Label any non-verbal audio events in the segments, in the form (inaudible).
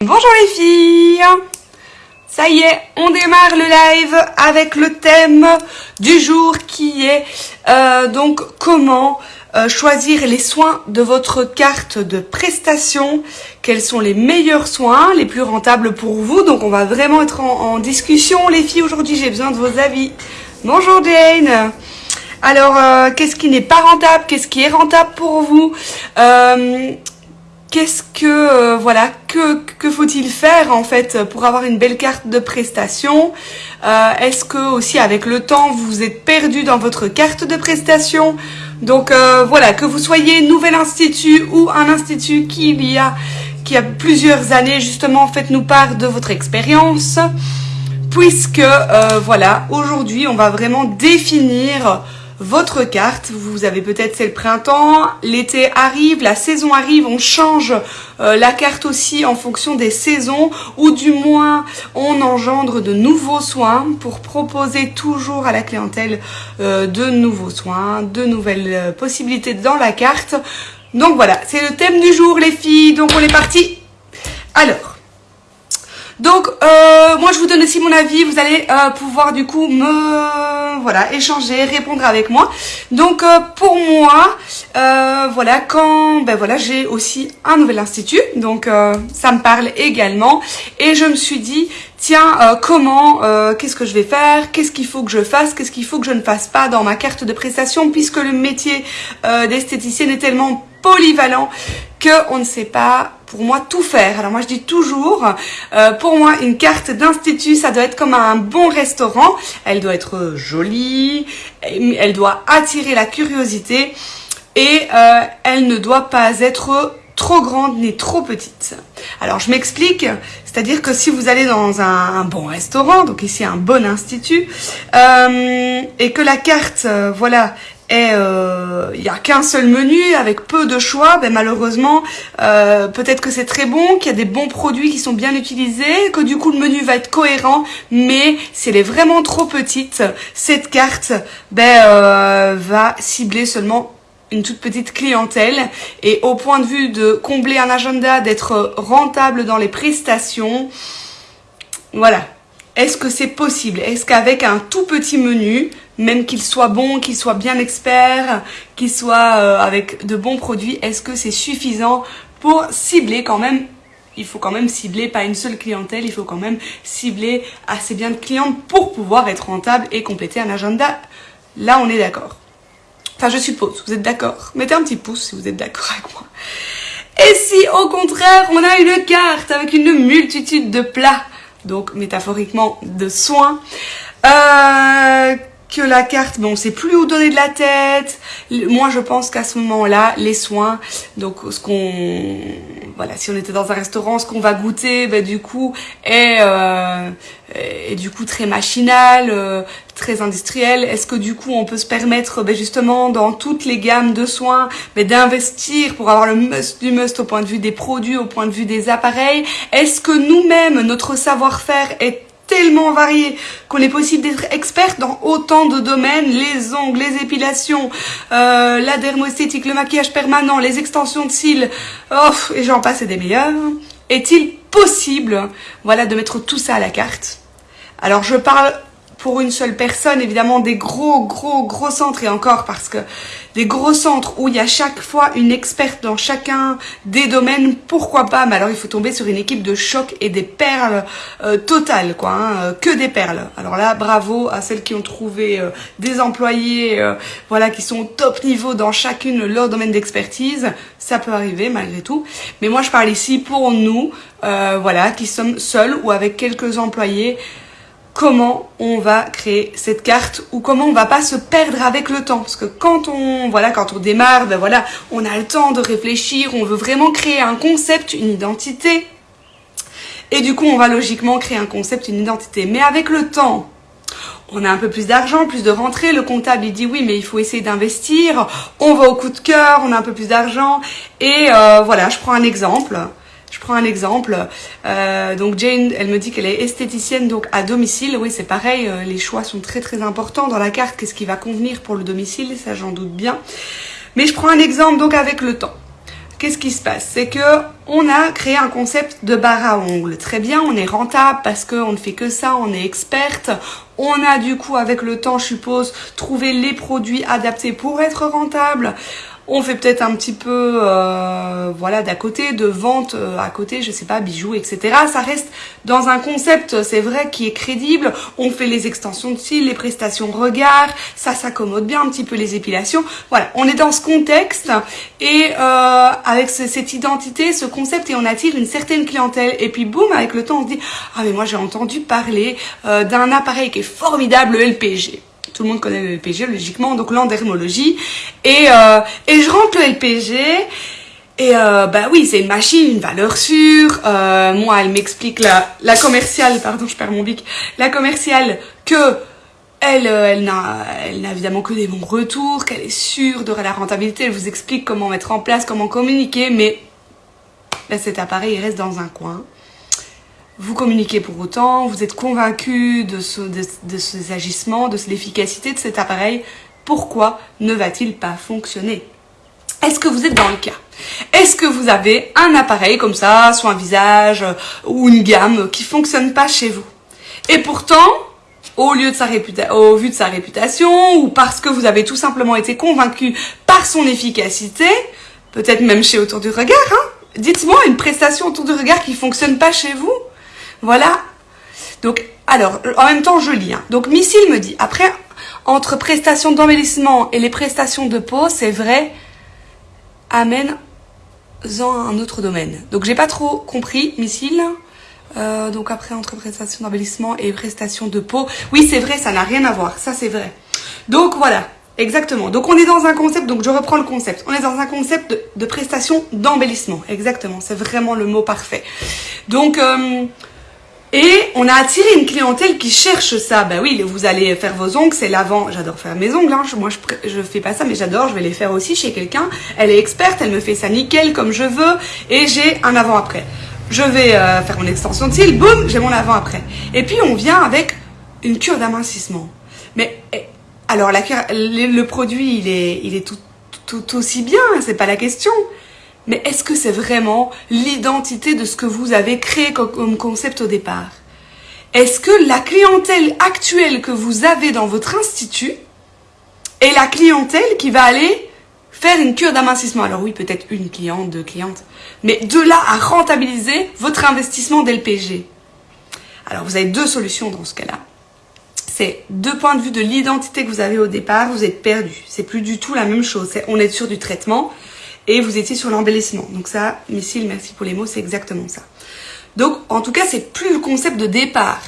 Bonjour les filles. Ça y est, on démarre le live avec le thème du jour qui est euh, donc comment euh, choisir les soins de votre carte de prestation, quels sont les meilleurs soins, les plus rentables pour vous? Donc on va vraiment être en, discussion les filles. Aujourd'hui, j'ai besoin de vos avis. Bonjour Jane. Alors, euh, qu'est-ce qui n'est pas rentable? Qu'est-ce qui est rentable pour vous? Qu'est-ce que voilà que, que faut-il faire en fait pour avoir une belle carte de prestation? Est-ce que aussi avec le temps vous êtes perdu dans votre carte de prestation? Donc euh, voilà, que vous soyez nouvel institut ou un institut qui y a, qui a plusieurs années, justement, faites-nous part de votre expérience. Puisque, euh, voilà, aujourd'hui, on va vraiment définir votre carte. Vous avez peut-être c'est le printemps, l'été arrive, la saison arrive, on change euh, la carte aussi en fonction des saisons ou du moins on engendre de nouveaux soins pour proposer toujours à la clientèle euh, de nouveaux soins, de nouvelles euh, possibilités dans la carte. Donc voilà, c'est le thème du jour les filles, donc on est parti. Alors, donc, euh, moi, je vous donne aussi mon avis. Vous allez euh, pouvoir, du coup, me... Voilà, échanger, répondre avec moi. Donc, euh, pour moi, voilà, quand... Ben voilà, j'ai aussi un nouvel institut. Donc, ça me parle également. Et je me suis dit, tiens, comment, qu'est-ce que je vais faire? Qu'est-ce qu'il faut que je fasse? Qu'est-ce qu'il faut que je ne fasse pas dans ma carte de prestation? Puisque le métier d'esthéticienne est tellement polyvalent qu'on ne sait pas, pour moi, tout faire. Alors moi, je dis toujours, euh, pour moi, une carte d'institut, ça doit être comme un bon restaurant. Elle doit être jolie, elle doit attirer la curiosité et euh, elle ne doit pas être trop grande ni trop petite. Alors je m'explique, c'est-à-dire que si vous allez dans un, bon restaurant, donc ici un bon institut, euh, et que la carte, voilà, et euh, il n'y a qu'un seul menu avec peu de choix, ben malheureusement, euh, peut-être que c'est très bon, qu'il y a des bons produits qui sont bien utilisés, que du coup le menu va être cohérent, mais si elle est vraiment trop petite, cette carte ben, euh, va cibler seulement une toute petite clientèle. Et au point de vue de combler un agenda, d'être rentable dans les prestations, voilà. Est-ce que c'est possible? Est-ce qu'avec un tout petit menu, même qu'il soit bon, qu'il soit bien expert, qu'il soit euh, avec de bons produits, est-ce que c'est suffisant pour cibler quand même? Il faut quand même cibler pas une seule clientèle, il faut quand même cibler assez bien de clientes pour pouvoir être rentable et compléter un agenda. Là, on est d'accord. Enfin, je suppose, vous êtes d'accord. Mettez un petit pouce si vous êtes d'accord avec moi. Et si, au contraire, on a une carte avec une multitude de plats, donc métaphoriquement de soins, euh, que la carte, bon, on sait plus où donner de la tête. Moi, je pense qu'à ce moment-là, les soins, donc ce qu'on, voilà, si on était dans un restaurant, ce qu'on va goûter, ben, du coup, est, euh, est du coup très machinal, euh, très industriel. Est-ce que du coup, on peut se permettre, ben, justement, dans toutes les gammes de soins, ben, d'investir pour avoir le must du must au point de vue des produits, au point de vue des appareils? Est-ce que nous-mêmes, notre savoir-faire est tellement qu'on est possible d'être experte dans autant de domaines, les ongles, les épilations, euh, la dermoesthétique, le maquillage permanent, les extensions de cils, oh, et j'en passe et des meilleurs. Est-il possible, voilà, de mettre tout ça à la carte? Alors je parle pour une seule personne, évidemment des gros, gros, gros centres et encore parce que des gros centres où il y a chaque fois une experte dans chacun des domaines, pourquoi pas Mais alors il faut tomber sur une équipe de choc et des perles euh, totales, quoi, hein, euh, que des perles. Alors là, bravo à celles qui ont trouvé euh, des employés, voilà, qui sont au top niveau dans chacune leur domaine d'expertise. Ça peut arriver malgré tout. Mais moi, je parle ici pour nous, voilà, qui sommes seuls ou avec quelques employés comment on va créer cette carte ou comment on va pas se perdre avec le temps. Parce que quand on voilà quand on démarre ben voilà on a le temps de réfléchir on veut vraiment créer un concept une identité. Et du coup on va logiquement créer un concept une identité. Mais avec le temps on a un peu plus d'argent, plus de rentrée, le comptable il dit oui mais il faut essayer d'investir, on va au coup de cœur, on a un peu plus d'argent. Et euh, voilà je prends un exemple je prends un exemple. Euh, donc Jane, elle me dit qu'elle est esthéticienne donc à domicile. Oui, c'est pareil, euh, les choix sont très très importants dans la carte. Qu'est-ce qui va convenir pour le domicile? Ça, j'en doute bien. Mais je prends un exemple donc avec le temps. qu'est-ce qui se passe? C'est que on a créé un concept de bar à ongles. Très bien, on est rentable parce qu'on ne fait que ça, on est experte. On a du coup, avec le temps, je suppose, trouvé les produits adaptés pour être rentable. On fait peut-être un petit peu, euh, voilà, d'à côté, de vente euh, à côté, je sais pas, bijoux, etc. Ça reste dans un concept, c'est vrai, qui est crédible. On fait les extensions de cils, les prestations regard, ça s'accommode bien un petit peu les épilations. Voilà, on est dans ce contexte et euh, avec cette identité, ce concept, et on attire une certaine clientèle. Et puis boum, avec le temps, on se dit, ah mais moi j'ai entendu parler d'un appareil qui est formidable, le LPG tout le monde connaît le LPG logiquement, donc l'endermologie. Et, euh, et je rentre le LPG. Et euh, bah oui, c'est une machine, une valeur sûre. Euh, moi, elle m'explique la, la commerciale, pardon, je perds mon bic, la commerciale que elle, euh, elle n'a, elle n'a évidemment que des bons retours, qu'elle est sûre de la rentabilité. Elle vous explique comment mettre en place, comment communiquer, mais cet appareil il reste dans un coin vous communiquez pour autant, vous êtes convaincu de, ce, de, ces agissements, de l'efficacité de cet appareil, pourquoi ne va-t-il pas fonctionner? Est-ce que vous êtes dans le cas? Est-ce que vous avez un appareil comme ça, soit un visage ou une gamme qui fonctionne pas chez vous? Et pourtant, au, lieu de sa vu de sa réputation ou parce que vous avez tout simplement été convaincu par son efficacité, peut-être même chez Autour du Regard, hein Dites-moi une prestation autour du regard qui fonctionne pas chez vous? Voilà. Donc, alors, en même temps, je lis. Hein. Donc, Missile me dit, après, entre prestations d'embellissement et les prestations de peau, c'est vrai, amène-en un autre domaine. Donc, j'ai pas trop compris, Missile. Euh, donc après, entre prestations d'embellissement et prestations de peau. Oui, c'est vrai, ça n'a rien à voir. Ça, c'est vrai. Donc, voilà. Exactement. Donc on est dans un concept, donc je reprends le concept. On est dans un concept de, de prestation d'embellissement. Exactement. C'est vraiment le mot parfait. Donc, euh, et on a attiré une clientèle qui cherche ça. Ben oui, vous allez faire vos ongles, c'est l'avant. J'adore faire mes ongles. Hein. Moi, je, je fais pas ça, mais j'adore. Je vais les faire aussi chez quelqu'un. Elle est experte, elle me fait ça nickel comme je veux. Et j'ai un avant-après. Je vais euh, faire mon extension de cils. Boum, j'ai mon avant-après. Et puis, on vient avec une cure d'amincissement. Mais eh, alors, le, produit, il est, tout, tout aussi bien. C'est pas la question mais est-ce que c'est vraiment l'identité de ce que vous avez créé comme concept au départ? Est-ce que la clientèle actuelle que vous avez dans votre institut est la clientèle qui va aller faire une cure d'amincissement? Alors oui, peut-être une cliente, deux clientes, mais de là à rentabiliser votre investissement d'LPG. Alors vous avez deux solutions dans ce cas-là. C'est deux points de vue de l'identité que vous avez au départ, vous êtes perdu. C'est plus du tout la même chose. on est sur du traitement, et vous étiez sur l'embellissement. Donc ça, missile, merci pour les mots, c'est exactement ça. Donc, en tout cas, c'est plus le concept de départ.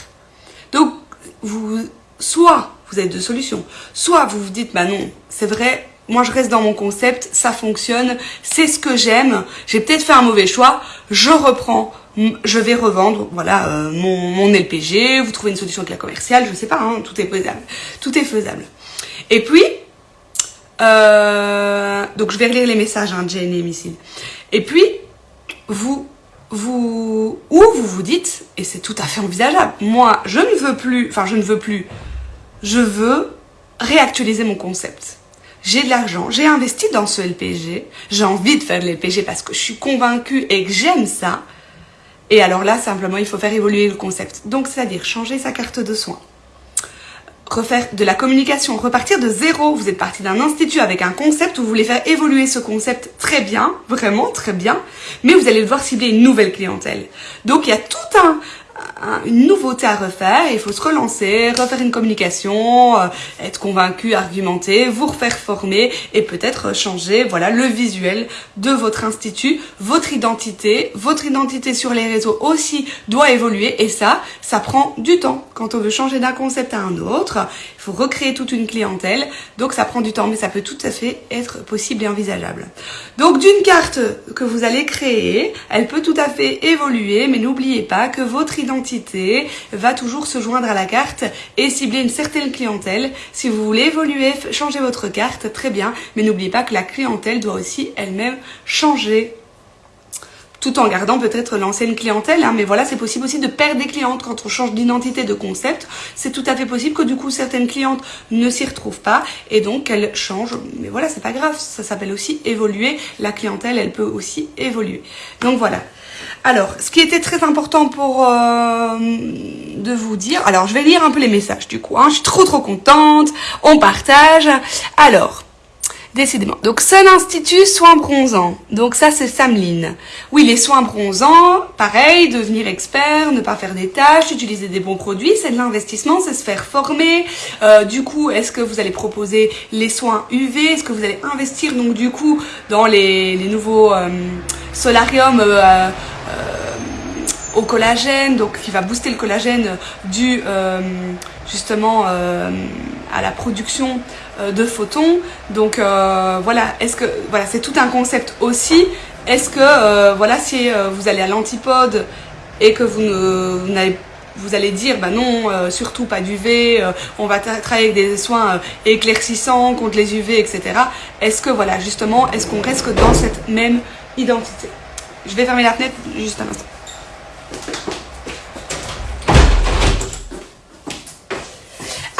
Donc, vous, soit vous avez deux solutions, soit vous vous dites, bah non, c'est vrai, moi je reste dans mon concept, ça fonctionne, c'est ce que j'aime, j'ai peut-être fait un mauvais choix, je reprends, je vais revendre, voilà, euh, mon, mon, LPG, vous trouvez une solution avec la commerciale, je sais pas, hein, tout est faisable, tout est faisable. Et puis, euh, donc je vais relire les messages, hein, Jane et Missile. Et puis, vous, vous, ou vous vous dites, et c'est tout à fait envisageable, moi, je ne veux plus, enfin je ne veux plus, je veux réactualiser mon concept. J'ai de l'argent, j'ai investi dans ce LPG, j'ai envie de faire de LPG parce que je suis convaincue et que j'aime ça. Et alors là, simplement, il faut faire évoluer le concept. Donc, c'est-à-dire changer sa carte de soins refaire de la communication, repartir de zéro. Vous êtes parti d'un institut avec un concept, vous voulez faire évoluer ce concept très bien, vraiment très bien, mais vous allez devoir cibler une nouvelle clientèle. Donc il y a tout un, une nouveauté à refaire, il faut se relancer, refaire une communication, euh, être convaincu, argumenter, vous refaire former et peut-être changer voilà le visuel de votre institut, votre identité, votre identité sur les réseaux aussi doit évoluer et ça, ça prend du temps. Quand on veut changer d'un concept à un autre, recréer toute une clientèle, donc ça prend du temps mais ça peut tout à fait être possible et envisageable. Donc d'une carte que vous allez créer, elle peut tout à fait évoluer mais n'oubliez pas que votre identité va toujours se joindre à la carte et cibler une certaine clientèle. Si vous voulez évoluer, changer votre carte, très bien, mais n'oubliez pas que la clientèle doit aussi elle-même changer tout en gardant peut-être l'ancienne clientèle. Hein. mais voilà, c'est possible aussi de perdre des clientes quand on change d'identité, de concept. C'est tout à fait possible que du coup certaines clientes ne s'y retrouvent pas et donc qu'elles changent. Mais voilà, c'est pas grave. Ça s'appelle aussi évoluer. La clientèle, elle peut aussi évoluer. Donc voilà. Alors, ce qui était très important pour euh, de vous dire, alors je vais lire un peu les messages du coup, hein. je suis trop trop contente, on partage. Alors, Décidément. Donc, Sun Institut, soins bronzants. Donc, ça, c'est Samline. Oui, les soins bronzants, pareil, devenir expert, ne pas faire des tâches, utiliser des bons produits, c'est de l'investissement, c'est se faire former. Euh, du coup, est-ce que vous allez proposer les soins UV Est-ce que vous allez investir, donc, du coup, dans les, nouveaux euh, solariums euh, au collagène, donc qui va booster le collagène du justement à la production de photons. Donc euh, voilà, est-ce que voilà, c'est tout un concept aussi. Est-ce que euh, voilà, si vous allez à l'antipode et que vous ne vous allez dire, bah non, surtout pas d'UV, on va travailler avec des soins éclaircissants contre les UV, etc. Est-ce que, voilà, justement, est-ce qu'on reste dans cette même identité? Je vais fermer la fenêtre juste un instant.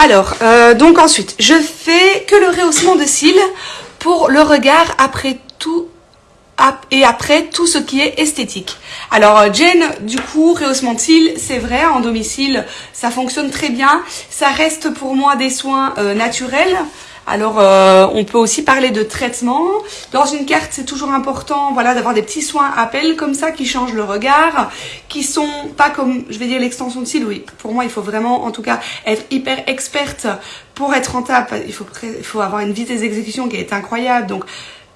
Alors, euh, donc ensuite, je fais que le rehaussement de cils pour le regard après tout et après tout ce qui est esthétique. Alors euh, Jane, du coup, rehaussement de cils, c'est vrai, en domicile, ça fonctionne très bien. Ça reste pour moi des soins euh, naturels. Alors, euh, on peut aussi parler de traitement. Dans une carte, c'est toujours important voilà, d'avoir des petits soins appels comme ça qui changent le regard, qui sont pas comme, je vais dire, l'extension de cils. Oui, pour moi, il faut vraiment, en tout cas, être hyper experte pour être rentable. Il faut, il faut avoir une vitesse d'exécution qui est incroyable. Donc,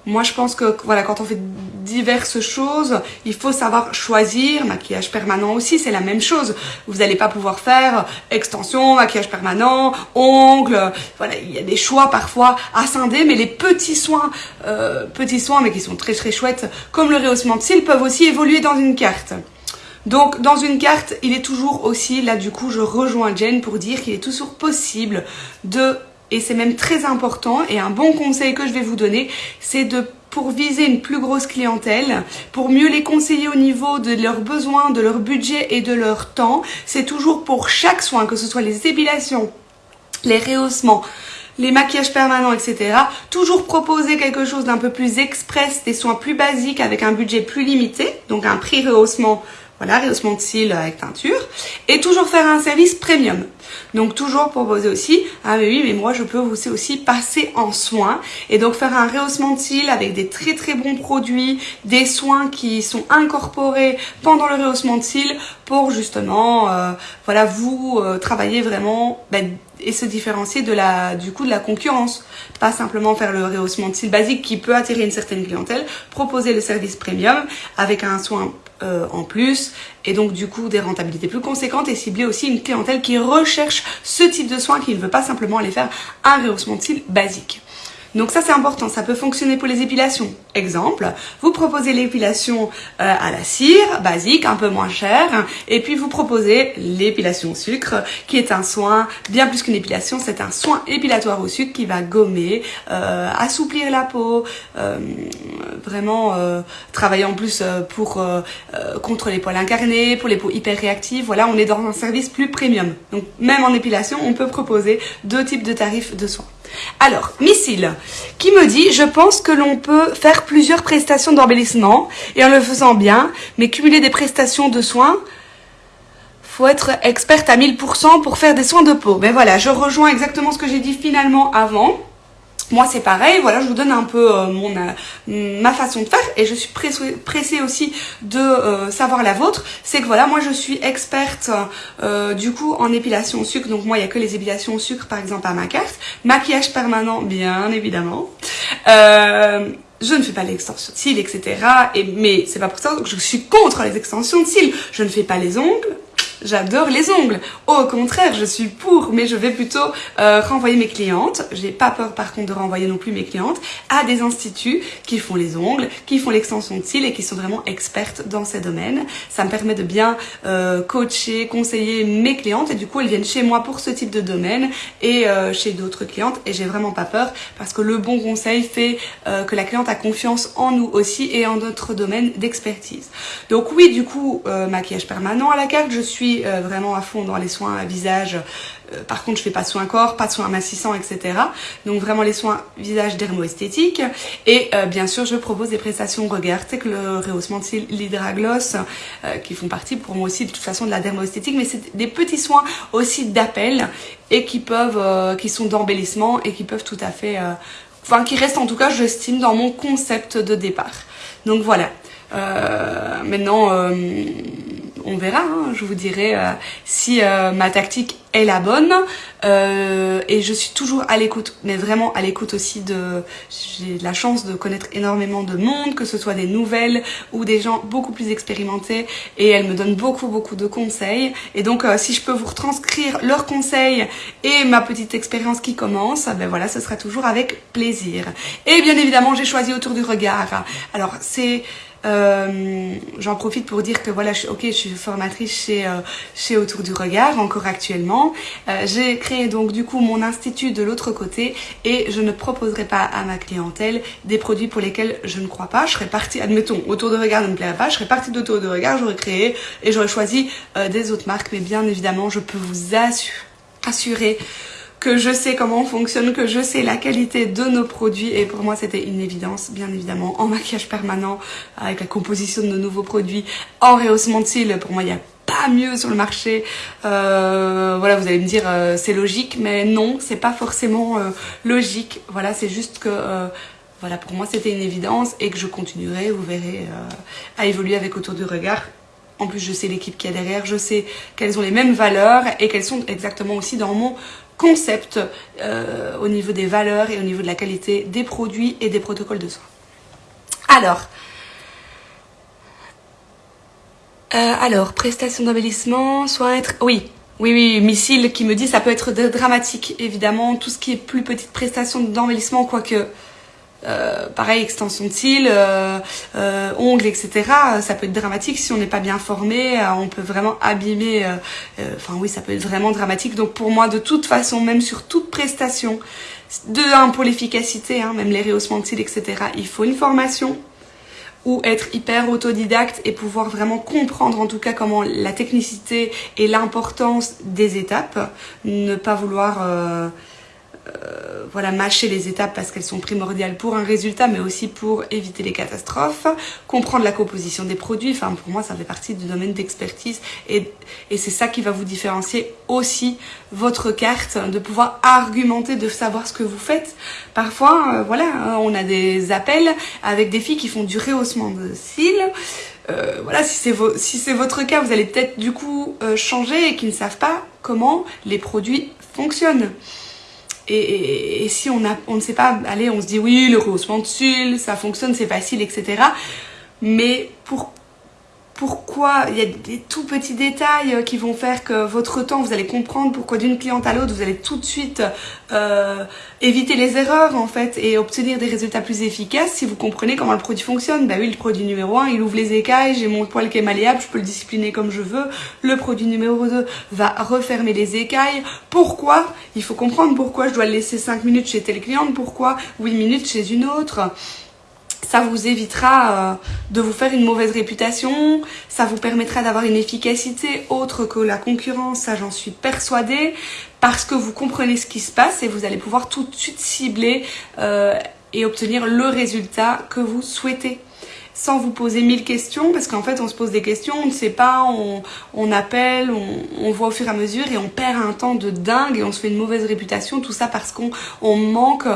moi, je pense que voilà, quand on fait diverses choses, il faut savoir choisir. Maquillage permanent aussi, c'est la même chose. Vous n'allez pas pouvoir faire extension, maquillage permanent, ongles. Voilà, il y a des choix parfois à scinder, mais les petits soins, euh, petits soins, mais qui sont très très chouettes, comme le rehaussement de cils, peuvent aussi évoluer dans une carte. Donc dans une carte, il est toujours aussi, là du coup je rejoins Jen pour dire qu'il est toujours possible de et c'est même très important et un bon conseil que je vais vous donner, c'est de pour viser une plus grosse clientèle, pour mieux les conseiller au niveau de leurs besoins, de leur budget et de leur temps. C'est toujours pour chaque soin, que ce soit les épilations, les rehaussements, les maquillages permanents, etc. Toujours proposer quelque chose d'un peu plus express, des soins plus basiques avec un budget plus limité, donc un prix rehaussement voilà, rehaussement de cils avec teinture. Et toujours faire un service premium. Donc toujours proposer aussi, ah mais oui, mais moi je peux aussi, aussi passer en soins. Et donc faire un rehaussement de cils avec des très très bons produits, des soins qui sont incorporés pendant le rehaussement de cils pour justement, euh, voilà, vous euh, travailler vraiment ben, et se différencier du coup de la concurrence. Pas simplement faire le rehaussement de cils basique qui peut attirer une certaine clientèle, proposer le service premium avec un soin euh, en plus et donc du coup des rentabilités plus conséquentes et cibler aussi une clientèle qui recherche ce type de soins qui ne veut pas simplement aller faire un rehaussement de cils basique. Donc ça c'est important, ça peut fonctionner pour les épilations. Exemple, vous proposez l'épilation euh, à la cire, basique, un peu moins cher, et puis vous proposez l'épilation au sucre, qui est un soin, bien plus qu'une épilation, c'est un soin épilatoire au sucre qui va gommer, euh, assouplir la peau, euh, vraiment travailler en plus pour contre les poils incarnés, pour les peaux hyper réactives. Voilà, on est dans un service plus premium. Donc même en épilation, on peut proposer deux types de tarifs de soins. Alors, Missile, qui me dit, je pense que l'on peut faire plusieurs prestations d'embellissement et en le faisant bien, mais cumuler des prestations de soins, faut être experte à 1000% pour faire des soins de peau. Mais voilà, je rejoins exactement ce que j'ai dit finalement avant. Moi, c'est pareil. Voilà, je vous donne un peu euh, mon euh, ma façon de faire et je suis pressée, aussi de euh, savoir la vôtre. C'est que voilà, moi, je suis experte du coup en épilation au sucre. Donc moi, il y a que les épilations au sucre, par exemple, à ma carte. Maquillage permanent, bien évidemment. je ne fais pas l'extension de cils, etc. Et, mais c'est pas pour ça que je suis contre les extensions de cils. Je ne fais pas les ongles, j'adore les ongles. Au contraire, je suis pour, mais je vais plutôt euh, renvoyer mes clientes. J'ai pas peur par contre de renvoyer non plus mes clientes à des instituts qui font les ongles, qui font l'extension de cils et qui sont vraiment expertes dans ces domaines. Ça me permet de bien euh, coacher, conseiller mes clientes et du coup elles viennent chez moi pour ce type de domaine et euh, chez d'autres clientes et j'ai vraiment pas peur parce que le bon conseil fait que la cliente a confiance en nous aussi et en notre domaine d'expertise. Donc oui, du coup, maquillage permanent à la carte, je suis euh, vraiment à fond dans les soins visage. par contre, je fais pas de soins corps, pas de soins amassissants, etc. Donc vraiment les soins visage dermo-esthétique. Et bien sûr, je propose des prestations regard, c'est que le rehaussement de l'hydragloss, qui font partie pour moi aussi de toute façon de la dermo-esthétique, mais c'est des petits soins aussi d'appel et qui peuvent, qui sont d'embellissement et qui peuvent tout à fait enfin qui reste en tout cas, j'estime, dans mon concept de départ. Donc voilà. Euh, maintenant, euh, on verra. Hein. je vous dirai euh, si ma tactique est la bonne. et je suis toujours à l'écoute, mais vraiment à l'écoute aussi de... J'ai la chance de connaître énormément de monde, que ce soit des nouvelles ou des gens beaucoup plus expérimentés. Et elles me donnent beaucoup, beaucoup de conseils. Et donc, si je peux vous retranscrire leurs conseils et ma petite expérience qui commence, ben voilà, ce sera toujours avec plaisir. Et bien évidemment, j'ai choisi autour du regard. Alors, c'est... Euh, J'en profite pour dire que voilà, je, ok, je suis formatrice chez, euh, chez Autour du Regard, encore actuellement. Euh, J'ai créé donc du coup mon institut de l'autre côté et je ne proposerai pas à ma clientèle des produits pour lesquels je ne crois pas. Je serais partie, admettons, Autour du Regard ne me plairait pas, je serais partie d'Autour du Regard, j'aurais créé et j'aurais choisi euh, des autres marques. Mais bien évidemment, je peux vous assurer que je sais comment on fonctionne, que je sais la qualité de nos produits. Et pour moi c'était une évidence bien évidemment en maquillage permanent avec la composition de nos nouveaux produits en rehaussement de cils. Pour moi il n'y a pas mieux sur le marché. Euh, voilà vous allez me dire euh, c'est logique mais non c'est pas forcément euh, logique. Voilà c'est juste que voilà pour moi c'était une évidence et que je continuerai vous verrez à évoluer avec autour du regard. En plus, je sais l'équipe qui est derrière, je sais qu'elles ont les mêmes valeurs et qu'elles sont exactement aussi dans mon concept euh, au niveau des valeurs et au niveau de la qualité des produits et des protocoles de soins. Alors, euh, alors, prestation d'embellissement, soit être... Oui, oui, oui, Missile qui me dit ça peut être dramatique, évidemment. Tout ce qui est plus petite prestation d'embellissement, quoique euh, pareil, extension de cils, euh, euh, ongles, etc. Ça peut être dramatique si on n'est pas bien formé. on peut vraiment abîmer. Enfin oui, ça peut être vraiment dramatique. Donc pour moi, de toute façon, même sur toute prestation, de un pour l'efficacité, hein, même les rehaussements de cils, etc. Il faut une formation ou être hyper autodidacte et pouvoir vraiment comprendre en tout cas comment la technicité et l'importance des étapes, ne pas vouloir euh, voilà, mâcher les étapes parce qu'elles sont primordiales pour un résultat, mais aussi pour éviter les catastrophes, comprendre la composition des produits. Enfin, pour moi, ça fait partie du domaine d'expertise et, et c'est ça qui va vous différencier aussi votre carte, de pouvoir argumenter, de savoir ce que vous faites. Parfois, euh, voilà, hein, on a des appels avec des filles qui font du rehaussement de cils. Euh, voilà, si c'est si votre cas, vous allez peut-être du coup euh, changer et qui ne savent pas comment les produits fonctionnent. Et, si on, a, on ne sait pas, allez, on se dit oui, le rehaussement de ça fonctionne, c'est facile, etc. Mais pour pourquoi il y a des tout petits détails euh, qui vont faire que votre temps, vous allez comprendre pourquoi d'une cliente à l'autre, vous allez tout de suite euh, éviter les erreurs en fait et obtenir des résultats plus efficaces si vous comprenez comment le produit fonctionne. Bah oui, le produit numéro 1, il ouvre les écailles, j'ai mon poil qui est malléable, je peux le discipliner comme je veux. Le produit numéro 2 va refermer les écailles. Pourquoi? Il faut comprendre pourquoi je dois le laisser 5 minutes chez telle cliente, pourquoi 8 minutes chez une autre? Ça vous évitera euh, de vous faire une mauvaise réputation, ça vous permettra d'avoir une efficacité autre que la concurrence, ça j'en suis persuadée, parce que vous comprenez ce qui se passe et vous allez pouvoir tout de suite cibler euh, et obtenir le résultat que vous souhaitez. Sans vous poser mille questions, parce qu'en fait on se pose des questions, on ne sait pas, on, appelle, on, voit au fur et à mesure et on perd un temps de dingue et on se fait une mauvaise réputation, tout ça parce qu'on manque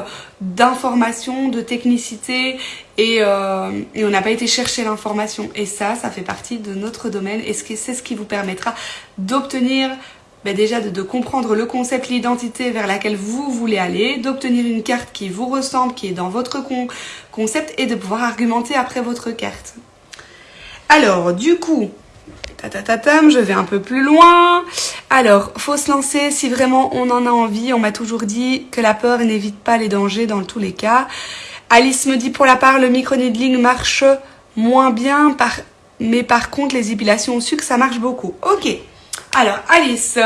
d'informations, de technicité et, euh, et on n'a pas été chercher l'information. Et ça, ça fait partie de notre domaine et c'est ce qui vous permettra d'obtenir ben déjà de, comprendre le concept, l'identité vers laquelle vous voulez aller, d'obtenir une carte qui vous ressemble, qui est dans votre concept et de pouvoir argumenter après votre carte. Alors, du coup, Tatatatam, je vais un peu plus loin. Alors, faut se lancer si vraiment on en a envie. On m'a toujours dit que la peur n'évite pas les dangers dans tous les cas. Alice me dit pour la part, le micro-needling marche moins bien, mais par contre, les épilations au sucre, ça marche beaucoup. Ok. Alors, Alice,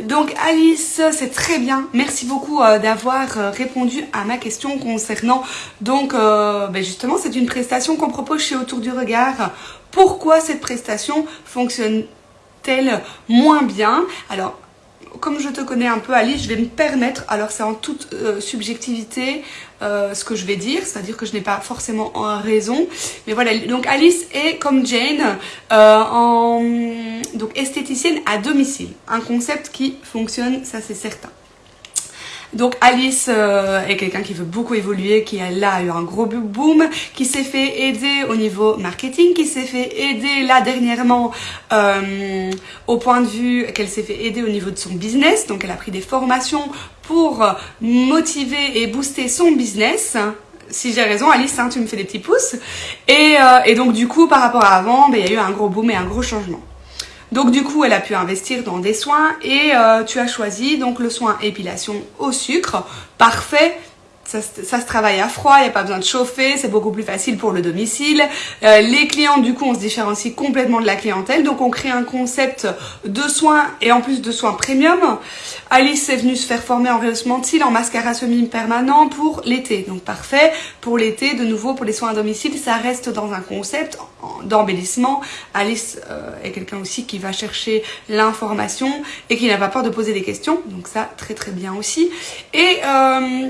donc Alice, c'est très bien. Merci beaucoup euh, d'avoir euh, répondu à ma question concernant. Donc, euh, ben justement, c'est une prestation qu'on propose chez Autour du Regard. Pourquoi cette prestation fonctionne-t-elle moins bien? Alors, comme je te connais un peu Alice, je vais me permettre, alors c'est en toute euh, subjectivité euh, ce que je vais dire, c'est-à-dire que je n'ai pas forcément raison, mais voilà, donc Alice est comme Jane, euh, en, donc esthéticienne à domicile, un concept qui fonctionne, ça c'est certain. Donc Alice euh, est quelqu'un qui veut beaucoup évoluer, qui a là eu un gros boom, qui s'est fait aider au niveau marketing, qui s'est fait aider là dernièrement euh, au point de vue qu'elle s'est fait aider au niveau de son business. Donc elle a pris des formations pour motiver et booster son business si j'ai raison, Alice, hein, tu me fais des petits pouces. Et, euh, et, donc, du coup, par rapport à avant, ben, il y a eu un gros boom et un gros changement. Donc du coup, elle a pu investir dans des soins et euh, tu as choisi donc le soin épilation au sucre. Parfait, ça, se travaille à froid, il n'y a pas besoin de chauffer, c'est beaucoup plus facile pour le domicile. Euh, les clients, du coup, on se différencie complètement de la clientèle. Donc, on crée un concept de soins et en plus de soins premium. Alice est venue se faire former en rehaussement de en mascara semi-permanent pour l'été. Donc, parfait. Pour l'été, de nouveau, pour les soins à domicile, ça reste dans un concept d'embellissement. Alice euh, est quelqu'un aussi qui va chercher l'information et qui n'a pas peur de poser des questions. Donc, ça, très très bien aussi. Et... Euh,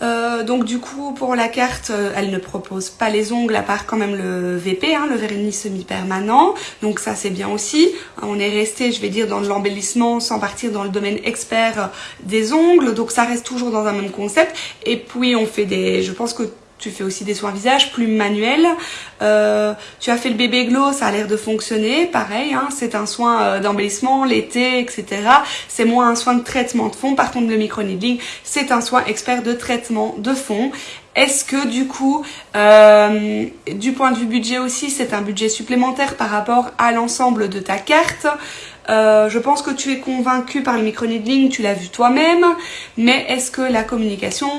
euh, donc du coup pour la carte euh, elle ne propose pas les ongles à part quand même le VP, hein, le vernis semi-permanent. Donc ça c'est bien aussi. On est resté je vais dire dans l'embellissement sans partir dans le domaine expert des ongles. Donc ça reste toujours dans un même concept. Et puis on fait des je pense que tu fais aussi des soins visage plus manuels. Euh, tu as fait le bébé glow, ça a l'air de fonctionner. Pareil, hein, c'est un soin euh, d'embellissement, l'été, etc. C'est moins un soin de traitement de fond. Par contre, le micro-needling, c'est un soin expert de traitement de fond. Est-ce que du coup, euh, du point de vue budget aussi, c'est un budget supplémentaire par rapport à l'ensemble de ta carte euh, je pense que tu es convaincu par le micro-needling, tu l'as vu toi-même, mais est-ce que la communication,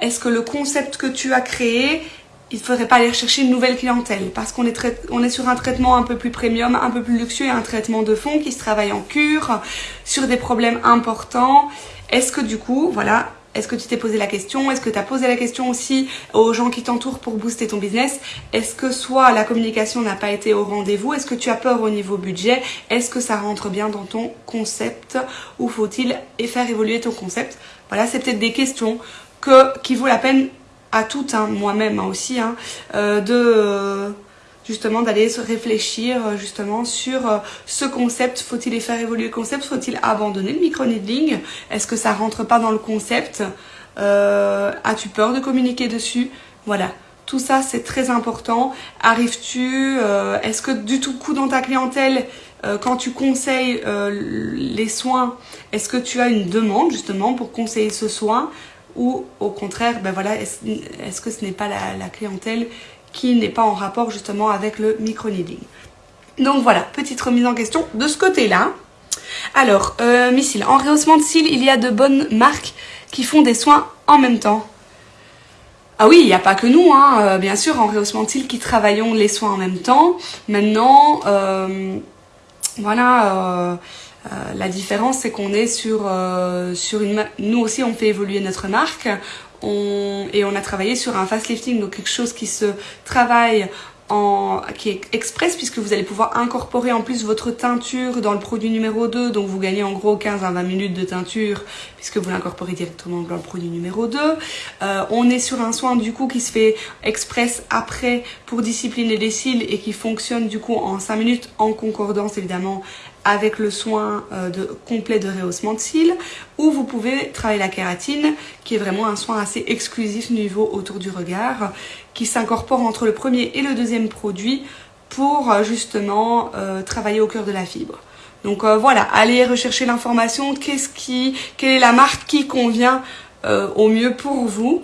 est-ce que le concept que tu as créé, il ne faudrait pas aller chercher une nouvelle clientèle? Parce qu'on est, on est sur un traitement un peu plus premium, un peu plus luxueux un traitement de fond qui se travaille en cure sur des problèmes importants. Est-ce que du coup, voilà, est-ce que tu t'es posé la question? Est-ce que tu as posé la question aussi aux gens qui t'entourent pour booster ton business? Est-ce que soit la communication n'a pas été au rendez-vous? Est-ce que tu as peur au niveau budget? Est-ce que ça rentre bien dans ton concept? Ou faut-il faire évoluer ton concept? Voilà, c'est peut-être des questions que, qui vaut la peine à toutes, hein, moi-même hein, aussi, hein, euh, de justement d'aller se réfléchir euh, justement sur euh, ce concept. Faut-il faire évoluer le concept? Faut-il abandonner le micro-needling? Est-ce que ça rentre pas dans le concept? Euh, As-tu peur de communiquer dessus? Voilà. Tout ça, c'est très important. Arrives-tu Est-ce que du tout coup dans ta clientèle, quand tu conseilles les soins, est-ce que tu as une demande justement pour conseiller ce soin? Ou au contraire, ben voilà, est-ce que ce n'est pas la clientèle qui n'est pas en rapport justement avec le micro-needling. Donc voilà, petite remise en question de ce côté-là. Alors, euh, Missile, en rehaussement de cils, il y a de bonnes marques qui font des soins en même temps. Ah oui, il n'y a pas que nous, hein, euh, bien sûr, en rehaussement de cils qui travaillons les soins en même temps. Maintenant, euh, voilà, la différence c'est qu'on est sur, sur une... Nous aussi, on fait évoluer notre marque et on a travaillé sur un fast lifting, donc quelque chose qui se travaille en, qui est express puisque vous allez pouvoir incorporer en plus votre teinture dans le produit numéro 2 donc vous gagnez en gros 15 à 20 minutes de teinture puisque vous l'incorporez directement dans le produit numéro 2 euh, on est sur un soin du coup qui se fait express après pour discipliner les cils et qui fonctionne du coup en 5 minutes en concordance évidemment avec le soin euh, complet de rehaussement de cils ou vous pouvez travailler la kératine qui est vraiment un soin assez exclusif niveau autour du regard qui s'incorpore entre le premier et le deuxième produit pour euh, justement euh, travailler au cœur de la fibre. Donc voilà, allez rechercher l'information, qu'est-ce qui, quelle est la marque qui convient au mieux pour vous.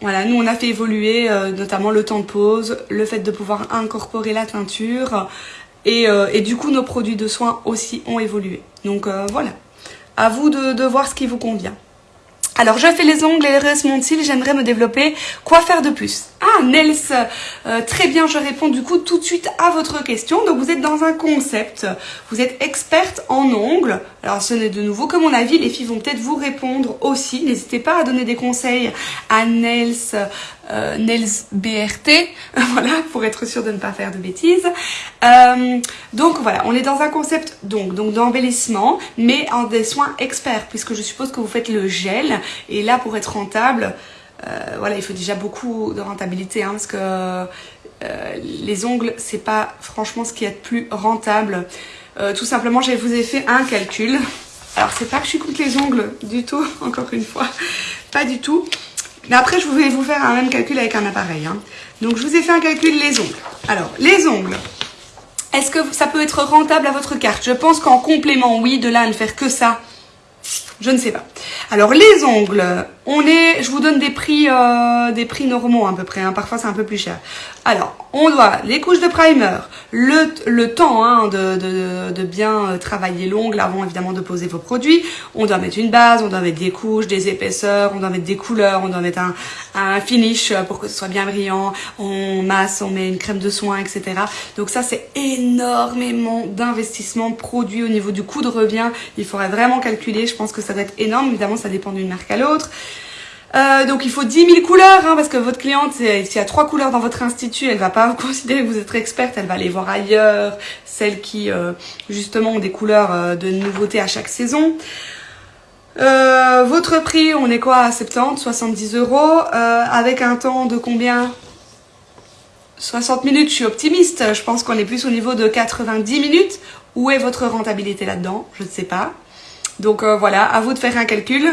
Voilà, nous on a fait évoluer notamment le temps de pause, le fait de pouvoir incorporer la teinture, Et, et, du coup, nos produits de soins aussi ont évolué. Donc voilà, à vous de, de voir ce qui vous convient. Alors, je fais les ongles et le reste mon cils, j'aimerais me développer. Quoi faire de plus? Ah, Nels, euh, très bien, je réponds du coup tout de suite à votre question. Donc, vous êtes dans un concept, vous êtes experte en ongles. Alors, ce n'est de nouveau que mon avis, les filles vont peut-être vous répondre aussi. N'hésitez pas à donner des conseils à Nels, euh, Nels BRT, (laughs) voilà, pour être sûr de ne pas faire de bêtises. Euh, donc, voilà, on est dans un concept donc donc d'embellissement, mais en des soins experts, puisque je suppose que vous faites le gel et là, pour être rentable, euh, voilà, il faut déjà beaucoup de rentabilité, hein, parce que les ongles, c'est pas franchement ce qui est le plus rentable. Tout simplement, je vous ai fait un calcul. Alors, c'est pas que je suis contre les ongles du tout, (laughs) encore une fois, pas du tout. Mais après, je vais vous faire un même calcul avec un appareil. Hein. Donc, je vous ai fait un calcul les ongles. Alors, les ongles, est-ce que ça peut être rentable à votre carte? Je pense qu'en complément, oui, de là à ne faire que ça, je ne sais pas. Alors les ongles, on est, je vous donne des prix, euh, des prix normaux à peu près. Hein. Parfois c'est un peu plus cher. Alors on doit les couches de primer, le, le temps hein, de, de, de, bien euh, travailler l'ongle avant évidemment de poser vos produits. On doit mettre une base, on doit mettre des couches, des épaisseurs, on doit mettre des couleurs, on doit mettre un, un finish pour que ce soit bien brillant. On masse, on met une crème de soin, etc. Donc ça c'est énormément d'investissement produit au niveau du coût de revient. Il faudrait vraiment calculer. Je pense que ça doit être énorme. Évidemment ça dépend d'une marque à l'autre. Euh, donc il faut 10 000 couleurs, hein, parce que votre cliente, s'il y a trois couleurs dans votre institut, elle va pas vous (laughs) considérer que vous êtes experte, elle va aller voir ailleurs, celles qui euh, justement ont des couleurs euh, de nouveautés à chaque saison. votre prix, on est quoi à 70, 70 euros, avec un temps de combien? 60 minutes, je suis optimiste, je pense qu'on est plus au niveau de 90 minutes. Où est votre rentabilité là-dedans? Je ne sais pas. Donc euh, voilà, à vous de faire un calcul.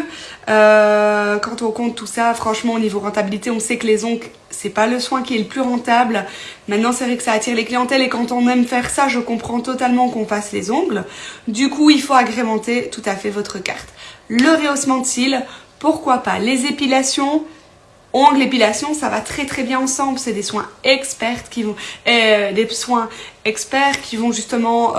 Euh, quand on compte tout ça, franchement, au niveau rentabilité, on sait que les ongles, c'est pas le soin qui est le plus rentable. Maintenant, c'est vrai que ça attire les clientèles et quand on aime faire ça, je comprends totalement qu'on fasse les ongles. Du coup, il faut agrémenter tout à fait votre carte. Le rehaussement de cils, pourquoi pas Les épilations, ongles, épilation, ça va très très bien ensemble. C'est des soins experts qui vont, euh, des soins experts qui vont justement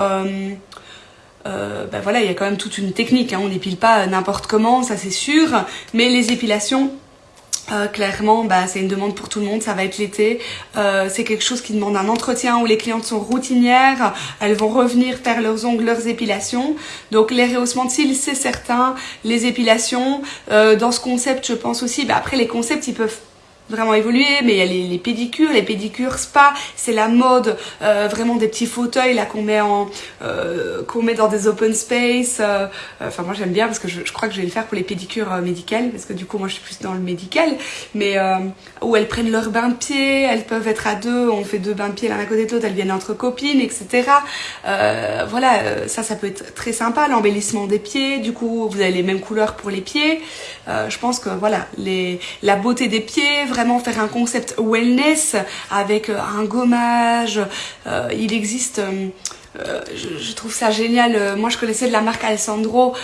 euh, euh, ben voilà, il y a quand même toute une technique. Hein. On n'épile pas n'importe comment, ça c'est sûr. Mais les épilations, euh, clairement, bah, c'est une demande pour tout le monde, ça va être l'été. Euh, c'est quelque chose qui demande un entretien où les clientes sont routinières, elles vont revenir faire leurs ongles, leurs épilations. Donc les rehaussements de cils, c'est certain. Les épilations, euh, dans ce concept, je pense aussi, bah, après les concepts, ils peuvent vraiment évolué, mais il y a les, pédicures, les pédicures spa, c'est la mode, euh, vraiment des petits fauteuils là qu'on met en euh, qu'on met dans des open space. Euh, enfin moi j'aime bien parce que je, crois que je vais le faire pour les pédicures médicales parce que du coup moi je suis plus dans le médical, mais où elles prennent leur bain de pied, elles peuvent être à deux, on fait deux bains de pied l'un à côté de l'autre, elles viennent entre copines, etc. voilà, ça ça peut être très sympa, l'embellissement des pieds. Du coup vous avez les mêmes couleurs pour les pieds. je pense que voilà les la beauté des pieds vraiment faire un concept wellness avec euh, un gommage. Euh, il existe... Euh, je, trouve ça génial. Moi, je connaissais de la marque Alessandro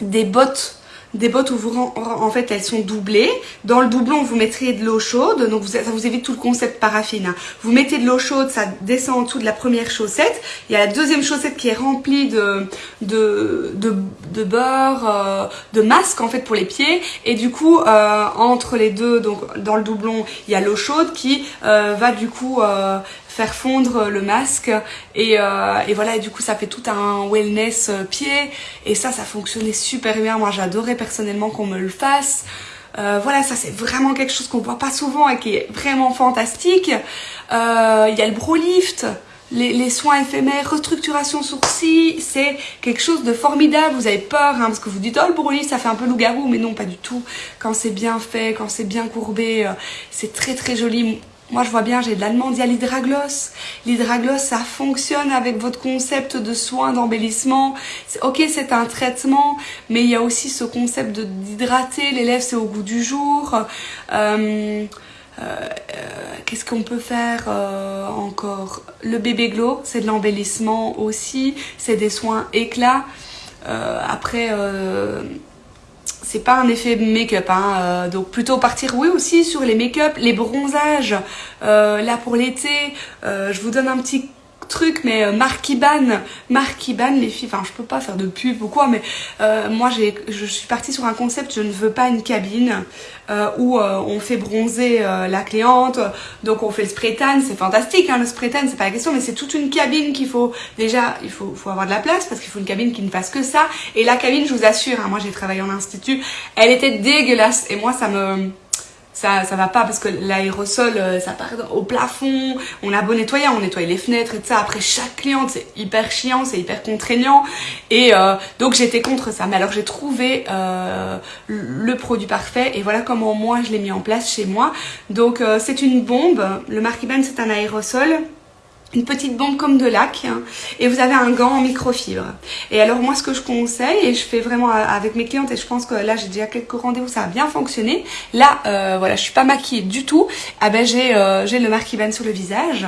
des bottes des bottes où vous, en fait elles sont doublées. Dans le doublon vous mettrez de l'eau chaude, donc ça vous évite tout le concept paraffine. Hein. Vous mettez de l'eau chaude, ça descend en dessous de la première chaussette. Il y a la deuxième chaussette qui est remplie de, de, de, beurre, euh, de masque en fait pour les pieds. Et du coup euh, entre les deux, donc dans le doublon, il y a l'eau chaude qui euh, va du coup fondre le masque et, euh, voilà du coup ça fait tout un wellness euh, pied et ça ça fonctionnait super bien moi j'adorais personnellement qu'on me le fasse euh, voilà ça c'est vraiment quelque chose qu'on voit pas souvent et qui est vraiment fantastique il y a le bro lift les, soins éphémères, restructuration sourcils, c'est quelque chose de formidable. Vous avez peur, hein, parce que vous dites, oh le brolift, ça fait un peu loup-garou, mais non, pas du tout. Quand c'est bien fait, quand c'est bien courbé, c'est très très joli. Moi, je vois bien, j'ai de l'allemand, il y a l'hydragloss. L'hydragloss, ça fonctionne avec votre concept de soins, d'embellissement. Ok, c'est un traitement, mais il y a aussi ce concept d'hydrater. Les lèvres, c'est au goût du jour. Euh, euh, qu'est-ce qu'on peut faire euh, encore? Le bébé glow, c'est de l'embellissement aussi. C'est des soins éclats. après c'est pas un effet make-up, hein, euh, donc plutôt partir, oui aussi sur les make-up, les bronzages, euh, là pour l'été, euh, je vous donne un petit trucs, mais euh, Marquiban, les filles, enfin je peux pas faire de pub ou quoi, mais euh, moi je suis partie sur un concept, je ne veux pas une cabine euh, où euh, on fait bronzer la cliente, donc on fait le spray tan, c'est fantastique, hein, le spray tan, c'est pas la question, mais c'est toute une cabine qu'il faut, déjà, il faut, faut avoir de la place parce qu'il faut une cabine qui ne fasse que ça, et la cabine, je vous assure, hein, moi j'ai travaillé en institut, elle était dégueulasse, et moi ça me ça, ça va pas parce que l'aérosol, euh, ça part au plafond. On a beau nettoyer, on nettoie les fenêtres et tout ça. Après chaque cliente, c'est hyper chiant, c'est hyper contraignant. Et euh, donc j'étais contre ça. Mais alors j'ai trouvé euh, le produit parfait et voilà comment moi je l'ai mis en place chez moi. Donc c'est une bombe. Le Marquiban c'est un aérosol une petite bombe comme de lac et vous avez un gant en microfibre. Et alors moi ce que je conseille et je fais vraiment avec mes clientes et je pense que là j'ai déjà quelques rendez-vous ça a bien fonctionné. Là euh, voilà je suis pas maquillée du tout. Ah ben j'ai euh, j'ai le Marquiban sur le visage.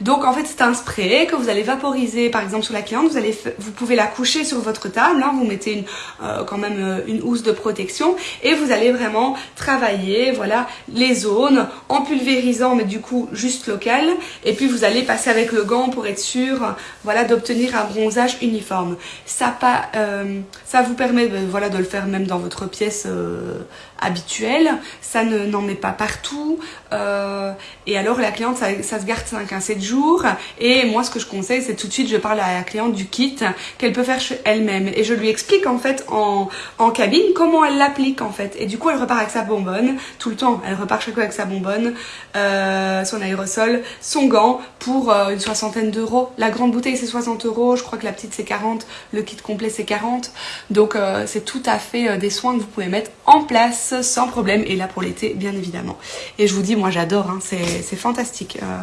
Donc en fait c'est un spray que vous allez vaporiser par exemple sur la cliente. Vous allez vous pouvez la coucher sur votre table. Hein, vous mettez euh, quand même une housse de protection et vous allez vraiment travailler voilà les zones en pulvérisant mais du coup juste local et puis vous allez passer avec le gant pour être sûr voilà, d'obtenir un bronzage uniforme. Ça, pas, euh, ça vous permet de, voilà, de le faire même dans votre pièce euh, habituelle. Ça n'en met pas partout. Euh, et alors la cliente, ça, se garde 5 à 7 jours. Et moi, ce que je conseille, c'est tout de suite, je parle à la cliente du kit qu'elle peut faire elle-même. Et je lui explique en fait en, cabine comment elle l'applique en fait. Et du coup, elle repart avec sa bonbonne tout le temps. Elle repart chaque fois avec sa bonbonne, son aérosol, son gant pour une soixantaine d'euros. La grande bouteille c'est 60 euros, je crois que la petite c'est 40, le kit complet c'est 40. Donc euh, c'est tout à fait euh, des soins que vous pouvez mettre en place sans problème. Et là pour l'été bien évidemment. Et je vous dis moi j'adore, hein, c'est fantastique. Euh,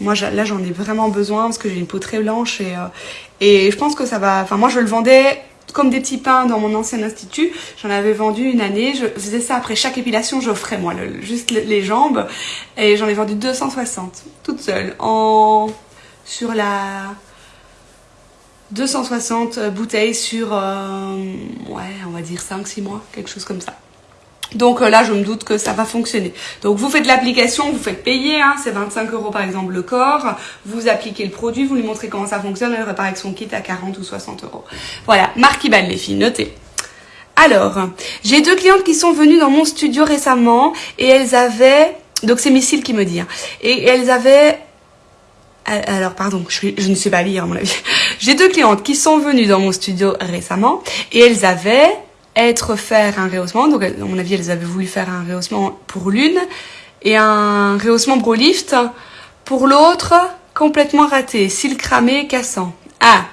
moi là j'en ai vraiment besoin parce que j'ai une peau très blanche et, euh, et je pense que ça va... Enfin moi je le vendais comme des petits pains dans mon ancien institut. J'en avais vendu une année. Je faisais ça après chaque épilation. J'offrais moi juste les jambes. Et j'en ai vendu 260 toute seule. En sur la 260 bouteilles sur, euh, ouais, on va dire 5-6 mois, quelque chose comme ça. Donc euh, là, je me doute que ça va fonctionner. Donc vous faites l'application, vous faites payer, hein, c'est 25 euros par exemple le corps. Vous appliquez le produit, vous lui montrez comment ça fonctionne, elle repart avec son kit à 40 ou 60 euros. Voilà, marque Iban les filles, notez. Alors, j'ai deux clientes qui sont venues dans mon studio récemment et elles avaient, donc c'est Missile qui me dit, hein, et elles avaient alors pardon, je, je, ne sais pas lire à mon avis. (laughs) J'ai deux clientes qui sont venues dans mon studio récemment et elles avaient être faire un rehaussement. Donc à mon avis, elles avaient voulu faire un rehaussement pour l'une et un rehaussement Bro Lift pour l'autre complètement raté, cils cramés, cassant. Ah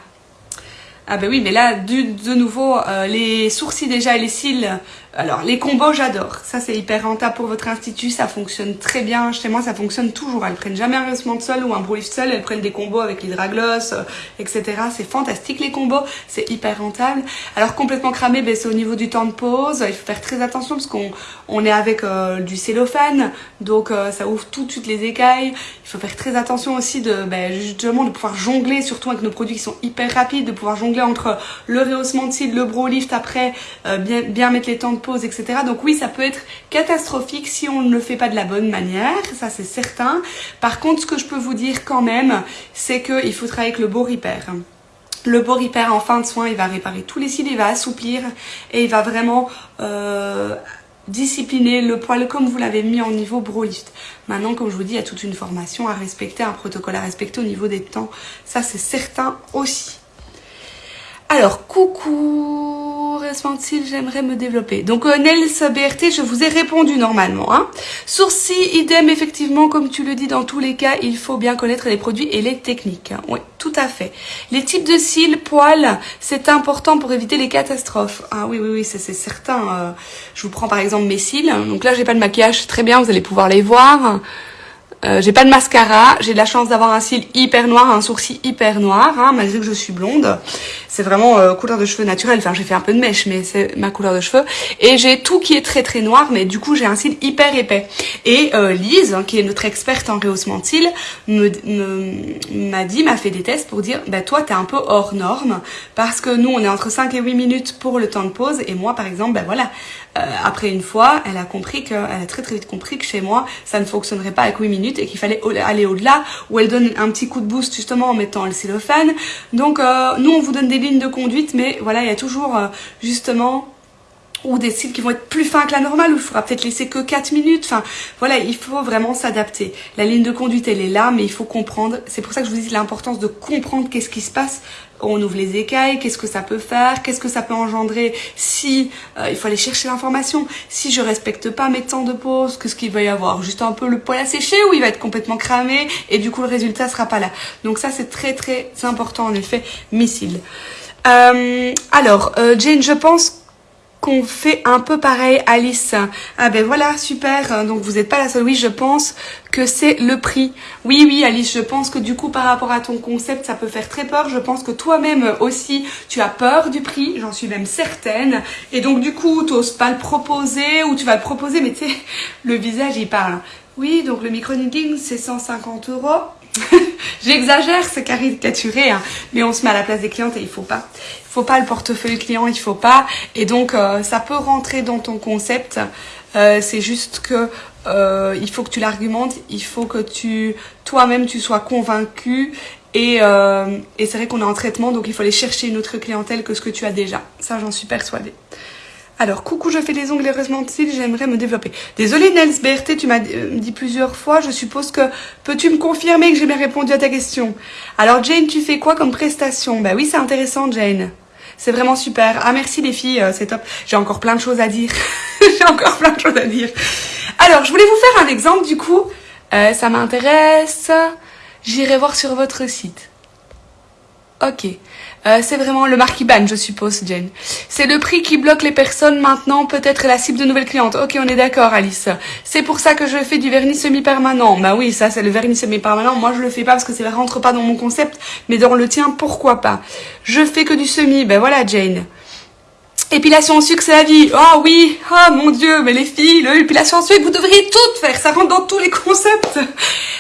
ah ben oui, mais là, de nouveau, euh, les sourcils déjà et les cils, alors les combos, j'adore. Ça, c'est hyper rentable pour votre institut, ça fonctionne très bien. Chez moi, ça fonctionne toujours. Elles prennent jamais un rehaussement de sol ou un brolift seul, elles prennent des combos avec l'hydragloss, euh, etc. C'est fantastique les combos, c'est hyper rentable. Alors complètement cramé, ben, c'est au niveau du temps de pause. Il faut faire très attention parce qu'on on est avec euh, du cellophane, donc euh, ça ouvre tout de suite les écailles. Il faut faire très attention aussi de ben, justement de pouvoir jongler, surtout avec nos produits qui sont hyper rapides, de pouvoir jongler entre le rehaussement de cils, le bro lift après, bien, bien mettre les temps de pause, etc. Donc oui, ça peut être catastrophique si on ne le fait pas de la bonne manière, ça c'est certain. Par contre, ce que je peux vous dire quand même, c'est qu'il faut travailler avec le beau repair. Le beau repair en fin de soin, il va réparer tous les cils, il va assouplir et il va vraiment euh, discipliner le poil comme vous l'avez mis en niveau bro lift. Maintenant, comme je vous dis, il y a toute une formation à respecter, un protocole à respecter au niveau des temps. Ça, c'est certain aussi. Alors, coucou, responsable, j'aimerais me développer. Donc, euh, Nels BRT, je vous ai répondu normalement. Hein. Sourcils, idem, effectivement, comme tu le dis, dans tous les cas, il faut bien connaître les produits et les techniques. Hein. Oui, tout à fait. Les types de cils, poils, c'est important pour éviter les catastrophes. Ah oui, oui, oui, c'est certain. Euh, je vous prends par exemple mes cils. Donc là, j'ai pas de maquillage, très bien, vous allez pouvoir les voir. Euh, j'ai pas de mascara, j'ai de la chance d'avoir un cil hyper noir, un sourcil hyper noir, hein, malgré que je suis blonde. C'est vraiment euh, couleur de cheveux naturelle, enfin j'ai fait un peu de mèche, mais c'est ma couleur de cheveux. Et j'ai tout qui est très très noir, mais du coup j'ai un cil hyper épais. Et euh, Lise, qui est notre experte en rehaussement de cils, m'a dit, m'a fait des tests pour dire, bah toi t'es un peu hors norme, parce que nous on est entre 5 et 8 minutes pour le temps de pause, et moi par exemple, ben voilà, euh, après une fois, elle a compris que, elle a très très vite compris que chez moi, ça ne fonctionnerait pas avec 8 minutes et qu'il fallait aller au-delà, où elle donne un petit coup de boost justement en mettant le cellophane. Donc euh, nous, on vous donne des lignes de conduite, mais voilà, il y a toujours euh, justement ou des styles qui vont être plus fins que la normale, où il faudra peut-être laisser que 4 minutes. Enfin, voilà, il faut vraiment s'adapter. La ligne de conduite, elle est là, mais il faut comprendre. C'est pour ça que je vous dis l'importance de comprendre qu'est-ce qui se passe. On ouvre les écailles, qu'est-ce que ça peut faire, qu'est-ce que ça peut engendrer si euh, il faut aller chercher l'information, si je respecte pas mes temps de pause, qu'est-ce qu'il va y avoir Juste un peu le poil à sécher ou il va être complètement cramé et du coup le résultat sera pas là. Donc ça c'est très très important en effet, missile. Euh, alors, euh, Jane, je pense qu'on fait un peu pareil, Alice. Ah ben voilà, super. Donc vous n'êtes pas la seule. Oui, je pense que c'est le prix. Oui, oui, Alice, je pense que du coup, par rapport à ton concept, ça peut faire très peur. Je pense que toi-même aussi, tu as peur du prix. J'en suis même certaine. Et donc du coup, tu n'oses pas le proposer ou tu vas le proposer, mais tu sais, le visage, il parle. Oui, donc le micro-knitting, c'est 150 euros. (laughs) J'exagère, c'est caricaturé, hein, mais on se met à la place des clientes et il faut pas. Faut pas le portefeuille client, il faut pas. Et donc, euh, ça peut rentrer dans ton concept. Euh, c'est juste que euh, il faut que tu l'argumentes, il faut que tu toi-même tu sois convaincu. Et, et c'est vrai qu'on est en traitement, donc il faut aller chercher une autre clientèle que ce que tu as déjà. Ça, j'en suis persuadée. Alors, coucou, je fais des ongles heureusement j'aimerais me développer. Désolée Nels BRT, tu m'as euh, dit plusieurs fois, je suppose que peux-tu me confirmer que j'ai bien répondu à ta question? Alors Jane, tu fais quoi comme prestation? Bah oui, c'est intéressant Jane. C'est vraiment super. Ah merci les filles, euh, c'est top. J'ai encore plein de choses à dire. (laughs) j'ai encore plein de choses à dire. Alors, je voulais vous faire un exemple du coup. Euh, ça m'intéresse. J'irai voir sur votre site. Ok. Euh, c'est vraiment le marquis ban, je suppose, Jane. C'est le prix qui bloque les personnes maintenant, peut-être la cible de nouvelles clientes. Ok, on est d'accord, Alice. C'est pour ça que je fais du vernis semi-permanent. Bah oui, ça, c'est le vernis semi-permanent. Moi, je le fais pas parce que ça rentre pas dans mon concept, mais dans le tien, pourquoi pas Je fais que du semi. Ben voilà, Jane. Épilation en sucre, c'est la vie. Oh oui, oh mon dieu, mais les filles, l'épilation en sucre, vous devriez toutes faire. Ça rentre dans tous les concepts.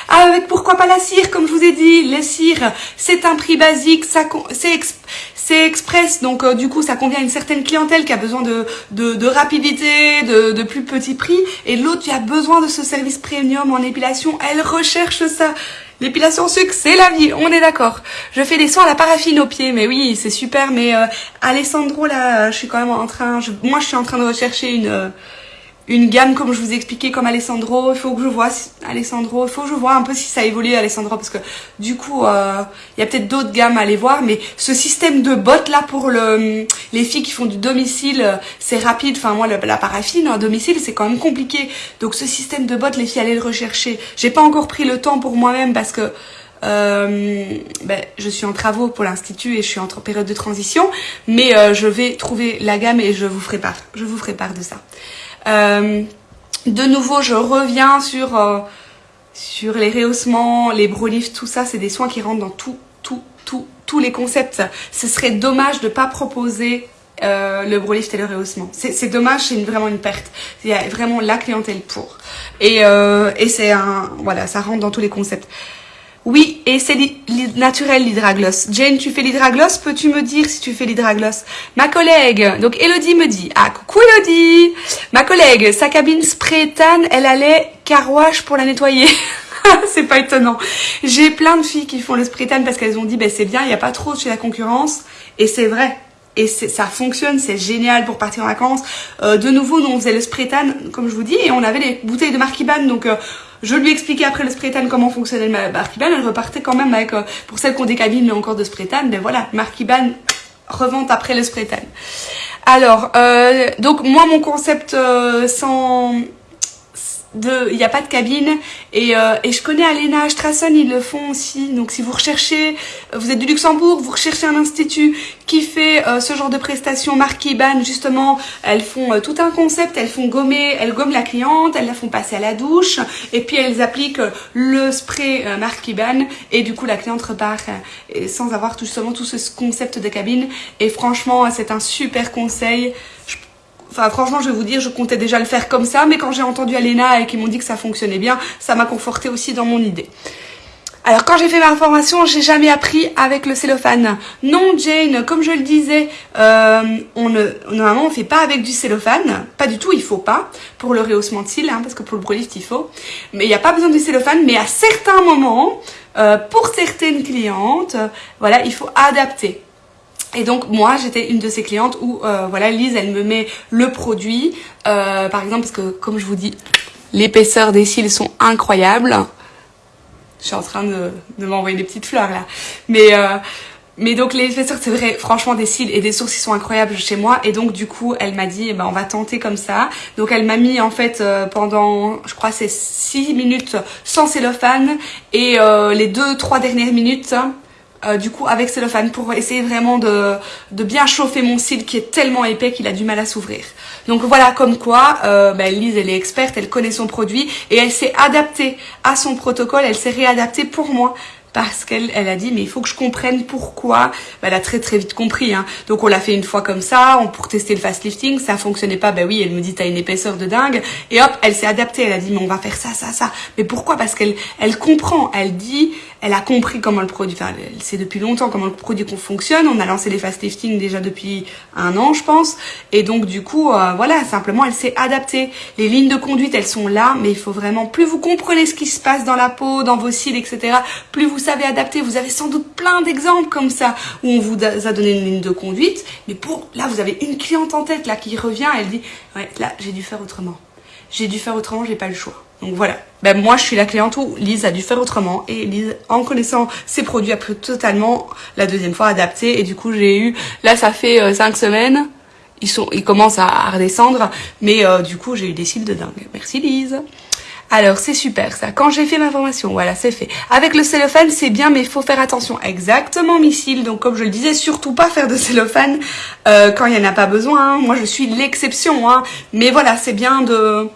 Avec pourquoi pas la cire, comme je vous ai dit. Les cires, c'est un prix basique, ça c'est express, donc euh, du coup ça convient à une certaine clientèle qui a besoin de, de, rapidité, de, de, plus petit prix, et l'autre qui a besoin de ce service premium en épilation, elle recherche ça. L'épilation sucre, c'est la vie, on est d'accord. Je fais des soins à la paraffine aux pieds, mais oui, c'est super. Mais euh, Alessandro, là, je suis quand même en train... moi, je suis en train de rechercher une... Euh, une gamme comme je vous ai expliqué comme Alessandro. Il faut que je vois Alessandro, il faut que je vois un peu si ça évolue Alessandro parce que du coup euh, il y a peut-être d'autres gammes à aller voir mais ce système de bottes là pour le les filles qui font du domicile c'est rapide. Enfin moi la paraffine à domicile c'est quand même compliqué donc ce système de bottes les filles allez le rechercher. J'ai pas encore pris le temps pour moi-même parce que euh, ben, je suis en travaux pour l'institut et je suis en période de transition, mais euh, je vais trouver la gamme et je vous ferai part. Je vous ferai part de ça. Euh, de nouveau, je reviens sur, euh, sur les rehaussements, les brolifts, tout ça, c'est des soins qui rentrent dans tout, tout, tout, tous les concepts. Ce serait dommage de ne pas proposer euh, le brolift et le rehaussement. C'est dommage, c'est vraiment une perte. Il y a vraiment la clientèle pour. Et, et c'est un... Voilà, ça rentre dans tous les concepts. Oui, et c'est naturel l'hydragloss. Jane, tu fais l'hydragloss? Peux-tu me dire si tu fais l'hydragloss? Ma collègue, donc Elodie me dit, ah coucou Elodie Ma collègue, sa cabine spray tan, elle allait carouage pour la nettoyer. (laughs) c'est pas étonnant. J'ai plein de filles qui font le spray tan parce qu'elles ont dit, ben c'est bien, il n'y a pas trop chez la concurrence. Et c'est vrai, et ça fonctionne, c'est génial pour partir en vacances. Euh, de nouveau, nous on faisait le spray tan, comme je vous dis, et on avait les bouteilles de Marquiban, donc euh, je lui expliquais après le spray comment fonctionnait le Marquiban. Elle repartait quand même avec, euh, pour celles qui ont des cabines, mais encore de spray tan. Mais voilà, Marquiban revente après le spray. Alors, euh, donc moi, mon concept euh, sans il n'y a pas de cabine. Et, euh, et je connais Alena Strassen, ils le font aussi. Donc si vous recherchez, vous êtes du Luxembourg, vous recherchez un institut qui fait euh, ce genre de prestations marquées ban, justement, elles font euh, tout un concept, elles font gommer, elles gomment la cliente, elles la font passer à la douche. Et puis elles appliquent le spray euh, marqué ban et du coup la cliente repart sans avoir tout, justement tout ce concept de cabine. Et franchement c'est un super conseil. Enfin, franchement, je vais vous dire, je comptais déjà le faire comme ça, mais quand j'ai entendu Alena et qu'ils m'ont dit que ça fonctionnait bien, ça m'a conforté aussi dans mon idée. Alors quand j'ai fait ma formation, j'ai jamais appris avec le cellophane. Non Jane, comme je le disais, euh, on ne, normalement on fait pas avec du cellophane, pas du tout, il faut pas, pour le rehaussement de cils, hein, parce que pour le brolift il faut. Mais il n'y a pas besoin du cellophane, mais à certains moments, euh, pour certaines clientes, voilà, il faut adapter. Et donc moi j'étais une de ces clientes où euh, voilà Lise elle me met le produit. Euh, par exemple parce que comme je vous dis l'épaisseur des cils sont incroyables. Je suis en train de, de m'envoyer des petites fleurs là. Mais euh, mais donc l'épaisseur c'est vrai franchement des cils et des sourcils sont incroyables chez moi. Et donc du coup elle m'a dit eh ben, on va tenter comme ça. Donc elle m'a mis en fait pendant je crois c'est 6 minutes sans cellophane et les 2-3 dernières minutes euh, du coup avec cellophane pour essayer vraiment de, de, bien chauffer mon cil qui est tellement épais qu'il a du mal à s'ouvrir. Donc voilà comme quoi euh, ben, Lise elle est experte, elle connaît son produit et elle s'est adaptée à son protocole, elle s'est réadaptée pour moi parce qu'elle elle a dit mais il faut que je comprenne pourquoi. Ben, elle a très très vite compris. Hein. Donc on l'a fait une fois comme ça, on, pour tester le fast lifting, ça fonctionnait pas. Ben oui, elle me dit t'as une épaisseur de dingue et hop, elle s'est adaptée. Elle a dit mais on va faire ça ça ça. Mais pourquoi? Parce qu'elle elle comprend. Elle dit elle a compris comment le produit, enfin sait depuis longtemps comment le produit fonctionne. On a lancé les fast lifting déjà depuis un an je pense. Et donc du coup euh, voilà simplement elle s'est adaptée. Les lignes de conduite elles sont là mais il faut vraiment plus vous comprenez ce qui se passe dans la peau, dans vos cils etc. Plus vous savez adapter. Vous avez sans doute plein d'exemples comme ça où on vous a donné une ligne de conduite. Mais pour là vous avez une cliente en tête là qui revient elle dit ouais là j'ai dû faire autrement. J'ai dû faire autrement, j'ai pas le choix. Donc voilà. Ben moi je suis la cliente où Lise a dû faire autrement et Lise en connaissant ses produits a pu totalement la deuxième fois adapter et du coup j'ai eu là ça fait euh, cinq semaines ils sont ils commencent à, redescendre mais euh, du coup j'ai eu des cils de dingue. Merci Lise. Alors c'est super ça. Quand j'ai fait ma formation, voilà, c'est fait. Avec le cellophane, c'est bien, mais il faut faire attention. Exactement, missile. Donc comme je le disais, surtout pas faire de cellophane euh, quand il n'y en a pas besoin. Hein. Moi, je suis l'exception. Hein. Mais voilà, c'est bien de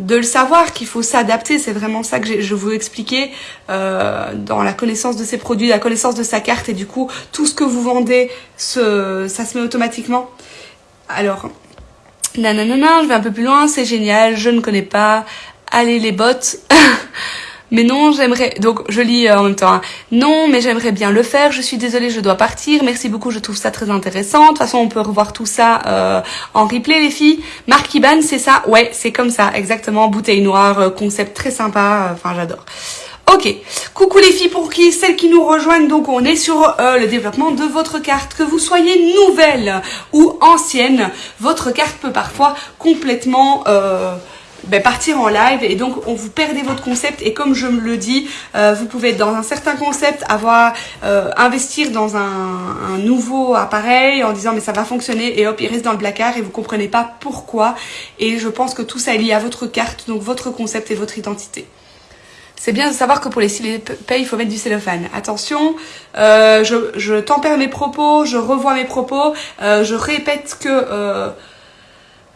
de le savoir qu'il faut s'adapter. C'est vraiment ça que je vous expliquer euh, dans la connaissance de ses produits, la connaissance de sa carte. Et du coup, tout ce que vous vendez, ça se met automatiquement. Alors, nanana, je vais un peu plus loin. C'est génial, je ne connais pas allez les bottes. (laughs) mais non, j'aimerais... Donc, je lis euh, en même temps. Hein. Non, mais j'aimerais bien le faire. Je suis désolée, je dois partir. Merci beaucoup, je trouve ça très intéressant. De toute façon, on peut revoir tout ça euh, en replay, les filles. Marc Iban, c'est ça? Ouais, c'est comme ça, exactement. Bouteille noire, euh, concept très sympa. Enfin, j'adore. Ok, coucou les filles pour qui celles qui nous rejoignent, donc on est sur le développement de votre carte. Que vous soyez nouvelle ou ancienne, votre carte peut parfois complètement... Euh, ben, partir en live et donc on vous perdez votre concept. Et comme je me le dis euh, vous pouvez être dans un certain concept avoir euh, investir dans un, nouveau appareil en disant mais ça va fonctionner et hop il reste dans le placard et vous comprenez pas pourquoi. Et je pense que tout ça est lié à votre carte donc votre concept et votre identité. C'est bien de savoir que pour les cils il faut mettre du cellophane. Attention, euh, je tempère mes propos, je revois mes propos, je répète que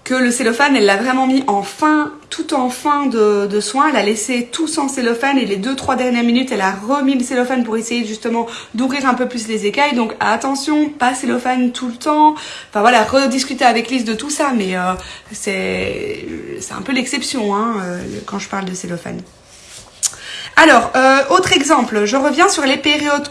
que le cellophane, elle l'a vraiment mis en fin, tout en fin de, de soin. Elle a laissé tout sans cellophane et les deux, trois dernières minutes, elle a remis le cellophane pour essayer justement d'ouvrir un peu plus les écailles. Donc attention, pas cellophane tout le temps. Enfin voilà, rediscuter avec Lise de tout ça, mais euh, c'est un peu l'exception hein, euh, quand je parle de cellophane. Alors, euh, autre exemple, je reviens sur les périodes...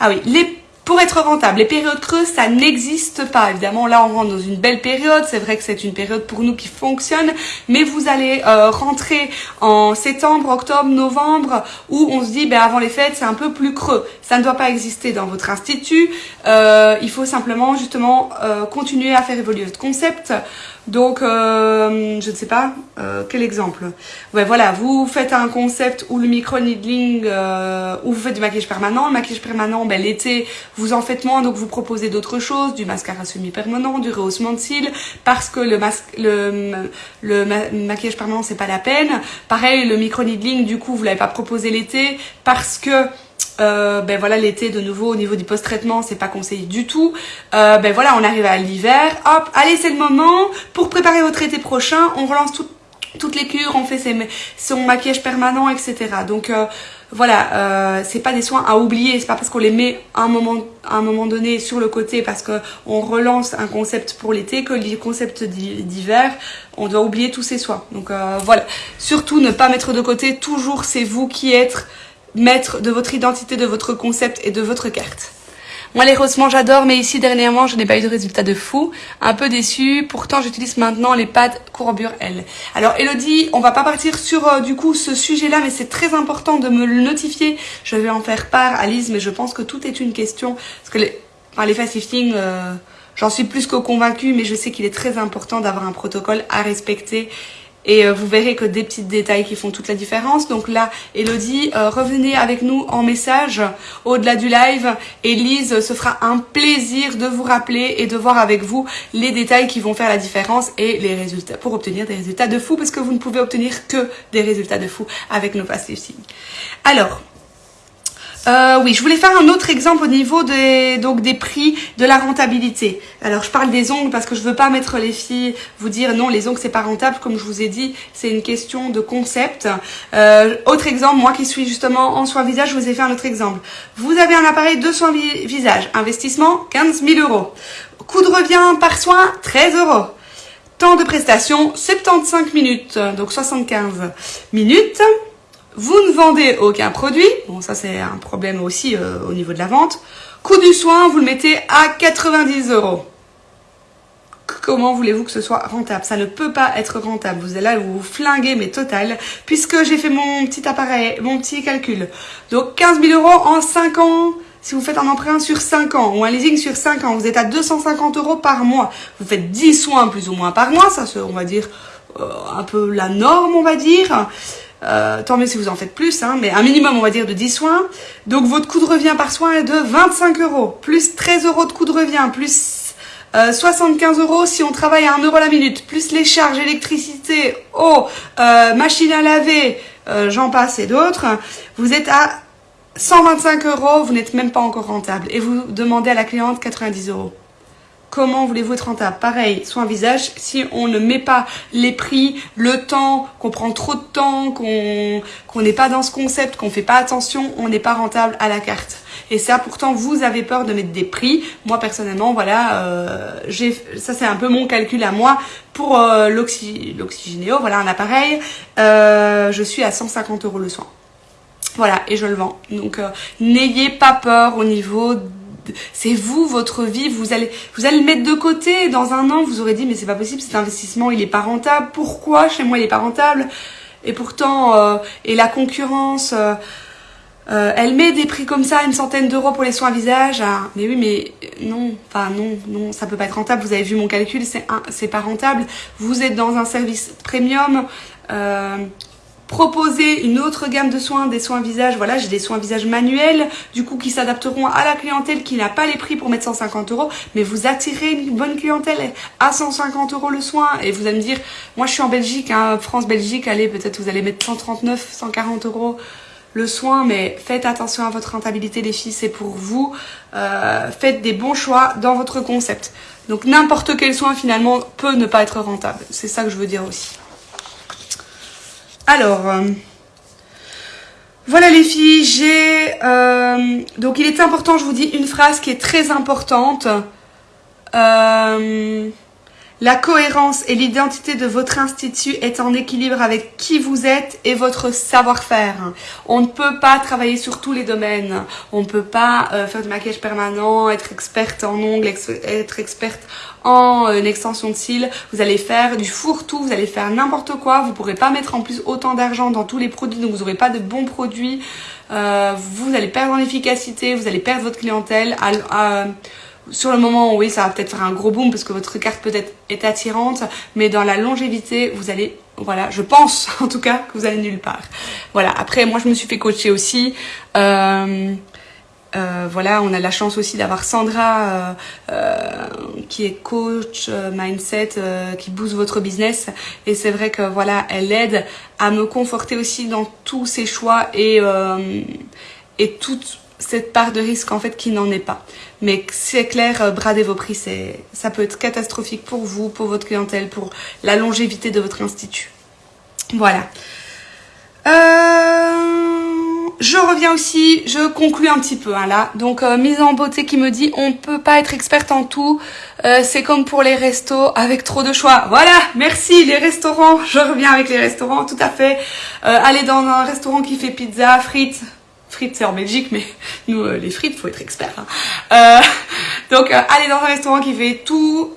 Ah oui, les pour être rentable, les périodes creuses, ça n'existe pas. Évidemment, là, on rentre dans une belle période. C'est vrai que c'est une période pour nous qui fonctionne. Mais vous allez euh, rentrer en septembre, octobre, novembre, où on se dit, ben, avant les fêtes, c'est un peu plus creux. Ça ne doit pas exister dans votre institut. Euh, il faut simplement, justement, euh, continuer à faire évoluer votre concept. Donc, euh, je ne sais pas, euh, quel exemple Ouais, voilà, vous faites un concept où le micro-needling, euh, où vous faites du maquillage permanent. Le maquillage permanent, ben, l'été, vous en faites moins, donc vous proposez d'autres choses, du mascara semi-permanent, du rehaussement de cils, parce que le, le, le maquillage permanent, c'est pas la peine. Pareil, le micro-needling, du coup, vous l'avez pas proposé l'été, parce que euh, ben voilà l'été de nouveau au niveau du post-traitement c'est pas conseillé du tout. Euh, ben voilà on arrive à l'hiver. Hop allez c'est le moment. Pour préparer votre été prochain on relance toutes les cures on fait son maquillage permanent etc donc euh, voilà c'est pas des soins à oublier. C'est pas parce qu'on les met à un moment un moment donné sur le côté parce que on relance un concept pour l'été que les concepts d'hiver. On doit oublier tous ces soins. Donc voilà. Surtout ne pas mettre de côté toujours c'est vous qui êtes maître de votre identité, de votre concept et de votre carte. Moi, les rossements, j'adore, mais ici, dernièrement, je n'ai pas eu de résultat de fou. Un peu déçu. Pourtant, j'utilise maintenant les pattes courbure L. Alors, Elodie, on va pas partir sur, euh, du coup, ce sujet-là, mais c'est très important de me le notifier. Je vais en faire part à Lise, mais je pense que tout est une question. Parce que les, les fast lifting, euh, j'en suis plus que convaincue, mais je sais qu'il est très important d'avoir un protocole à respecter et euh, vous verrez que des petits détails qui font toute la différence. Donc là, Elodie, euh, revenez avec nous en message au-delà du live. Et Lise se fera un plaisir de vous rappeler et de voir avec vous les détails qui vont faire la différence et les résultats pour obtenir des résultats de fou parce que vous ne pouvez obtenir que des résultats de fou avec nos passives Alors, euh, oui, je voulais faire un autre exemple au niveau des, donc des prix de la rentabilité. Alors, je parle des ongles parce que je veux pas mettre les filles, vous dire non, les ongles c'est pas rentable. Comme je vous ai dit, c'est une question de concept. Euh, autre exemple, moi qui suis justement en soins visage, je vous ai fait un autre exemple. Vous avez un appareil de soins visage, investissement 15 000 euros. Coût de revient par soin 13 euros. Temps de prestation 75 minutes, donc 75 minutes. Vous ne vendez aucun produit. Bon, ça c'est un problème aussi euh, au niveau de la vente. Coût du soin, vous le mettez à 90 euros. Comment voulez-vous que ce soit rentable? Ça ne peut pas être rentable. Vous allez là, vous, vous flinguez, mais total, puisque j'ai fait mon petit appareil, mon petit calcul. Donc 15 000 euros en 5 ans. Si vous faites un emprunt sur 5 ans ou un leasing sur 5 ans, vous êtes à 250 euros par mois. Vous faites 10 soins plus ou moins par mois. Ça, on va dire, euh, un peu la norme, on va dire. Euh, tant mieux si vous en faites plus, hein, mais un minimum, on va dire, de 10 soins. Donc, votre coût de revient par soin est de 25 euros, plus 13 euros de coût de revient, plus euh, 75 euros si on travaille à 1 euro la minute, plus les charges électricité, eau, euh, machine à laver, euh, j'en passe et d'autres. Vous êtes à 125 euros, vous n'êtes même pas encore rentable. Et vous demandez à la cliente 90 euros. Comment voulez-vous être rentable? Pareil, soin visage, si on ne met pas les prix, le temps, qu'on prend trop de temps, qu'on n'est pas dans ce concept, qu'on fait pas attention, on n'est pas rentable à la carte. Et ça, pourtant, vous avez peur de mettre des prix. Moi, personnellement, voilà, euh, ça c'est un peu mon calcul à moi. Pour euh, l'oxygénéo, voilà un appareil, euh, je suis à 150 euros le soin. Voilà, et je le vends. Donc, n'ayez pas peur au niveau c'est vous, votre vie, vous allez, vous allez le mettre de côté. Dans un an, vous aurez dit, mais c'est pas possible, cet investissement, il est pas rentable. Pourquoi chez moi, il est pas rentable? Et pourtant, euh, et la concurrence, euh, euh, elle met des prix comme ça, une centaine d'euros pour les soins visage. Ah, mais oui, mais non, enfin non, non, ça peut pas être rentable. Vous avez vu mon calcul, c'est pas rentable. Vous êtes dans un service premium proposer une autre gamme de soins, des soins visage. Voilà, j'ai des soins visage manuels, du coup, qui s'adapteront à la clientèle qui n'a pas les prix pour mettre 150 euros, mais vous attirez une bonne clientèle à 150 euros le soin. Et vous allez me dire, moi je suis en Belgique, hein, France-Belgique, allez, peut-être vous allez mettre 139, 140 euros le soin, mais faites attention à votre rentabilité les filles, c'est pour vous. Euh, faites des bons choix dans votre concept. Donc n'importe quel soin finalement peut ne pas être rentable. C'est ça que je veux dire aussi. Alors, euh, voilà les filles, j'ai... Euh, donc il est important, je vous dis, une phrase qui est très importante. Euh, la cohérence et l'identité de votre institut est en équilibre avec qui vous êtes et votre savoir-faire. On ne peut pas travailler sur tous les domaines. On ne peut pas euh, faire du maquillage permanent, être experte en ongles, être experte en euh, extension de cils. Vous allez faire du fourre-tout, vous allez faire n'importe quoi. Vous ne pourrez pas mettre en plus autant d'argent dans tous les produits, donc vous n'aurez pas de bons produits. Euh, vous allez perdre en efficacité, vous allez perdre votre clientèle. Sur le moment, oui, ça va peut-être faire un gros boom parce que votre carte peut-être est attirante, mais dans la longévité, vous allez, voilà, je pense (laughs) en tout cas que vous allez nulle part. Voilà, après, moi je me suis fait coacher aussi. Euh, euh, voilà, on a la chance aussi d'avoir Sandra euh, qui est coach mindset, qui booste votre business. Et c'est vrai que voilà, elle aide à me conforter aussi dans tous ses choix et, et toute cette part de risque en fait qui n'en est pas. Mais c'est clair, euh, brader vos prix, ça peut être catastrophique pour vous, pour votre clientèle, pour la longévité de votre institut. Voilà. Euh, je reviens aussi, je conclue un petit peu hein, là. Donc euh, mise en beauté qui me dit on ne peut pas être experte en tout. c'est comme pour les restos avec trop de choix. Voilà, merci les restaurants. Je reviens avec les restaurants, tout à fait. aller dans un restaurant qui fait pizza, frites, frites c'est en Belgique, mais nous euh, les frites faut être expert. Hein. Euh, donc euh, aller dans un restaurant qui fait tout,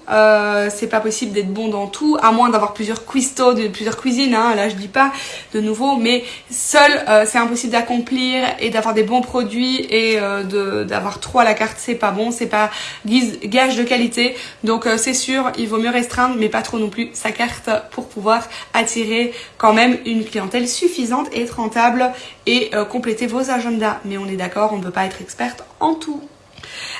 c'est pas possible d'être bon dans tout, à moins d'avoir plusieurs cuistots, plusieurs cuisines. Hein, là je dis pas de nouveau, mais seul c'est impossible d'accomplir et d'avoir des bons produits et d'avoir trop à la carte c'est pas bon, c'est pas gage de qualité. Donc c'est sûr, il vaut mieux restreindre, mais pas trop non plus sa carte pour pouvoir attirer quand même une clientèle suffisante et être rentable et compléter vos agendas. Mais on est d'accord, on ne peut pas être experte en tout.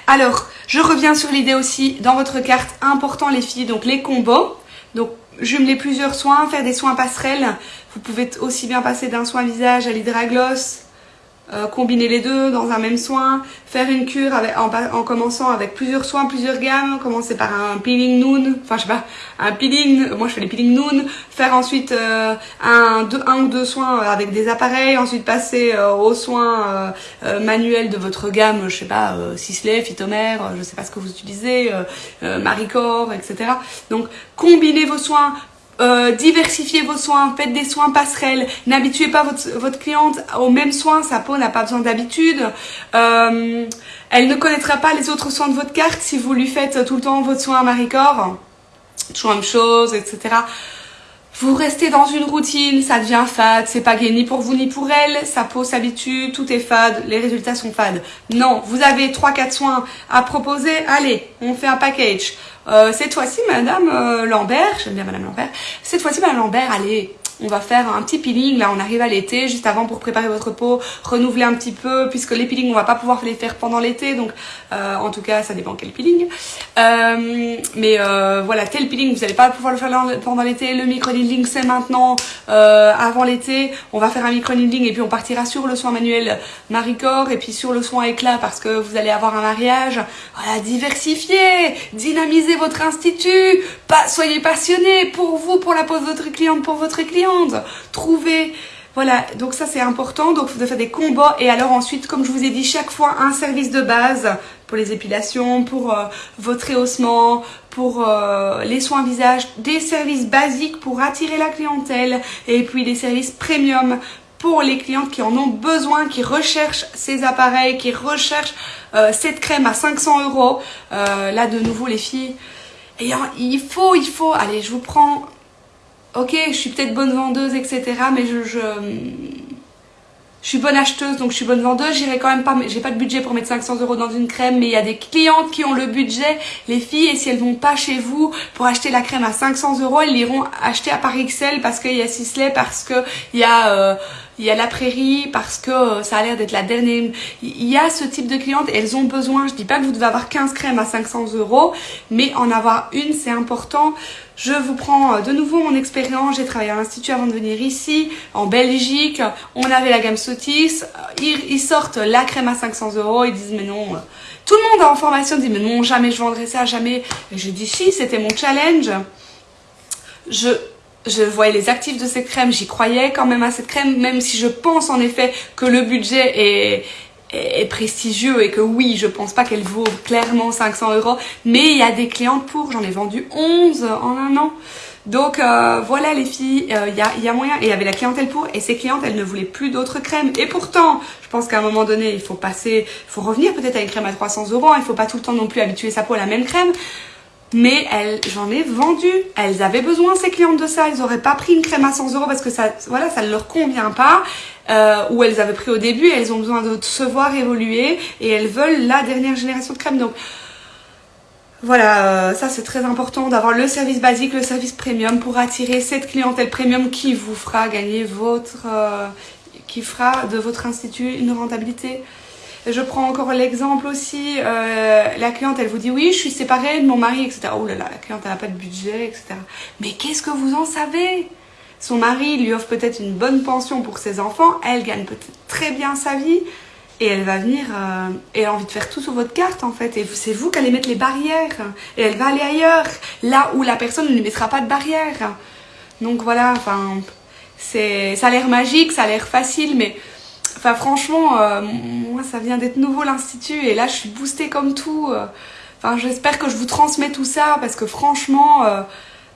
Alors, je reviens sur l'idée aussi dans votre carte, important les filles, donc les combos. Donc, jumeler plusieurs soins, faire des soins passerelles. Vous pouvez aussi bien passer d'un soin visage à l'hydragloss, euh, combiner les deux dans un même soin, faire une cure en, commençant avec plusieurs soins, plusieurs gammes, commencer par un peeling noon, enfin je sais pas, un peeling, moi je fais les peeling noon, faire ensuite euh, un, un ou deux soins avec des appareils, ensuite passer euh, aux soins manuels de votre gamme, je sais pas, Sisley, Phytomère, je sais pas ce que vous utilisez, Maricor, etc. Donc combinez vos soins, euh, diversifiez vos soins, faites des soins passerelles, n'habituez pas votre, cliente aux mêmes soins, sa peau n'a pas besoin d'habitude. Euh, elle ne connaîtra pas les autres soins de votre carte si vous lui faites tout le temps votre soin à Marie-Corps. Toujours même chose, etc. Vous restez dans une routine, ça devient fade, c'est pas gay ni pour vous ni pour elle, sa peau s'habitue, tout est fade, les résultats sont fades. Non, vous avez 3-4 soins à proposer, allez, on fait un package. Euh, cette fois-ci, Madame euh, Lambert, j'aime bien Madame Lambert, cette fois-ci, Madame Lambert, allez, on va faire un petit peeling, là on arrive à l'été, juste avant pour préparer votre peau, renouveler un petit peu, puisque les peelings on va pas pouvoir les faire pendant l'été, donc euh, en tout cas ça dépend quel peeling. Euh, mais euh, voilà, tel peeling vous n'allez pas pouvoir le faire pendant l'été, le micro-needling c'est maintenant, avant l'été, on va faire un micro-needling et puis on partira sur le soin manuel Maricor et puis sur le soin éclat parce que vous allez avoir un mariage. Voilà, diversifiez, dynamisez votre institut, soyez passionnés pour vous, pour la peau de votre cliente, pour votre client trouver voilà, donc ça c'est important, donc de faire des combats et alors ensuite, comme je vous ai dit, chaque fois un service de base pour les épilations, pour euh, votre rehaussement, pour euh, les soins visage, des services basiques pour attirer la clientèle et puis des services premium pour les clientes qui en ont besoin, qui recherchent ces appareils, qui recherchent euh, cette crème à 500 euros. là de nouveau les filles, et il faut, il faut, allez je vous prends ok, je suis peut-être bonne vendeuse, etc. Mais je, je, je, suis bonne acheteuse, donc je suis bonne vendeuse. J'irai quand même pas, j'ai pas de budget pour mettre 500 euros dans une crème, mais il y a des clientes qui ont le budget, les filles, et si elles vont pas chez vous pour acheter la crème à 500 euros, elles iront acheter à Paris XL parce qu'il y a Sisley, parce que il y a euh, il y a la prairie parce que euh, ça a l'air d'être la dernière. Il y a ce type de clientes elles ont besoin. Je dis pas que vous devez avoir 15 crèmes à 500 euros, mais en avoir une, c'est important. Je vous prends euh, de nouveau mon expérience. J'ai travaillé à l'Institut avant de venir ici, en Belgique. On avait la gamme Sotis. Ils, sortent la crème à 500 euros. Ils disent, mais non. Euh, tout le monde en formation dit, mais non, jamais je vendrai ça, jamais. Et je dis, si, c'était mon challenge. Je, je voyais les actifs de cette crème, j'y croyais quand même à cette crème, même si je pense en effet que le budget est, est, prestigieux et que oui, je pense pas qu'elle vaut clairement 500 euros, mais il y a des clientes pour, j'en ai vendu 11 en un an. Donc euh, voilà les filles, il euh, y, a, y, a, moyen, et il y avait la clientèle pour, et ces clientes, elles ne voulaient plus d'autres crèmes. Et pourtant, je pense qu'à un moment donné, il faut passer, il faut revenir peut-être à une crème à 300 euros, il faut pas tout le temps non plus habituer sa peau à la même crème mais j'en ai vendu. Elles avaient besoin, ces clientes, de ça. Elles n'auraient pas pris une crème à 100 euros parce que ça, voilà, ça ne leur convient pas. Euh, ou elles avaient pris au début, elles ont besoin de se voir évoluer et elles veulent la dernière génération de crème. Donc voilà, euh, ça c'est très important d'avoir le service basique, le service premium pour attirer cette clientèle premium qui vous fera gagner votre, euh, qui fera de votre institut une rentabilité je prends encore l'exemple aussi, euh, la cliente elle vous dit oui je suis séparée de mon mari etc. Oh là là, la cliente elle n'a pas de budget etc. Mais qu'est-ce que vous en savez? Son mari lui offre peut-être une bonne pension pour ses enfants, elle gagne peut-être très bien sa vie et elle va venir euh, et elle a envie de faire tout sur votre carte en fait et c'est vous qui allez mettre les barrières et elle va aller ailleurs là où la personne ne lui mettra pas de barrières. Donc voilà, enfin ça a l'air magique, ça a l'air facile mais Franchement, euh, moi, ça vient d'être nouveau l'Institut et là, je suis boostée comme tout. Euh. J'espère que je vous transmets tout ça parce que franchement, euh,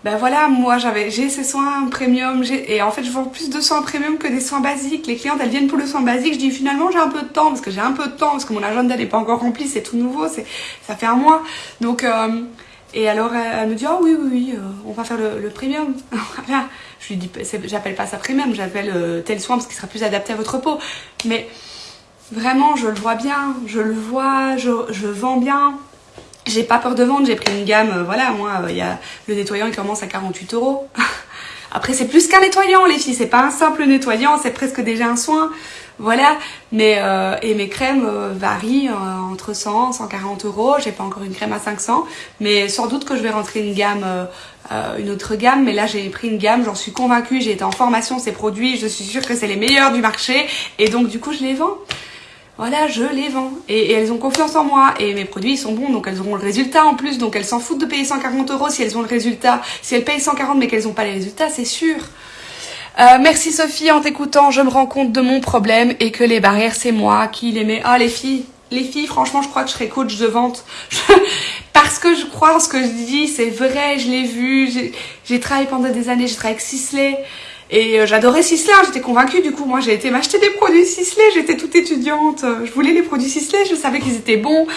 ben voilà, moi j'avais j'ai ces soins premium, et en fait je vends plus de soins premium que des soins basiques. Les clientes elles viennent pour le soin basique, je dis finalement j'ai un peu de temps, parce que j'ai un peu de temps, parce que mon agenda n'est pas encore rempli, c'est tout nouveau, c'est ça fait un mois. Donc, et alors elle, me dit, oh oui, oui, oui, on va faire le, premium. (laughs) Je lui dis, j'appelle pas ça premium, j'appelle euh, tel soin parce qu'il sera plus adapté à votre peau. Mais vraiment, je le vois bien, je le vois, je, vends bien. J'ai pas peur de vendre, j'ai pris une gamme, euh, voilà, moi, euh, il le nettoyant qui commence à 48 euros. (laughs) Après, c'est plus qu'un nettoyant, les filles, c'est pas un simple nettoyant, c'est presque déjà un soin. Voilà, mais euh, et mes crèmes varient entre 100 140 euros. J'ai pas encore une crème à 500, mais sans doute que je vais rentrer une gamme, une autre gamme. Mais là, j'ai pris une gamme, j'en suis convaincue. J'ai été en formation ces produits, je suis sûre que c'est les meilleurs du marché, et donc du coup, je les vends voilà, je les vends. Et, elles ont confiance en moi. Et mes produits, ils sont bons, donc elles auront le résultat en plus. Donc elles s'en foutent de payer 140 euros si elles ont le résultat. Si elles payent 140 mais qu'elles n'ont pas les résultats, c'est sûr. Euh, merci Sophie, en t'écoutant, je me rends compte de mon problème et que les barrières, c'est moi qui les mets. Ah, les filles, les filles, franchement, je crois que je serais coach de vente. (laughs) Parce que je crois en ce que je dis, c'est vrai, je l'ai vu. J'ai travaillé pendant des années, j'ai travaillé avec Sisley. Et euh, j'adorais Sisley, hein, j'étais convaincue. Du coup, moi, j'ai été m'acheter des produits Sisley. J'étais toute étudiante. Je voulais les produits Sisley, je savais qu'ils étaient bons.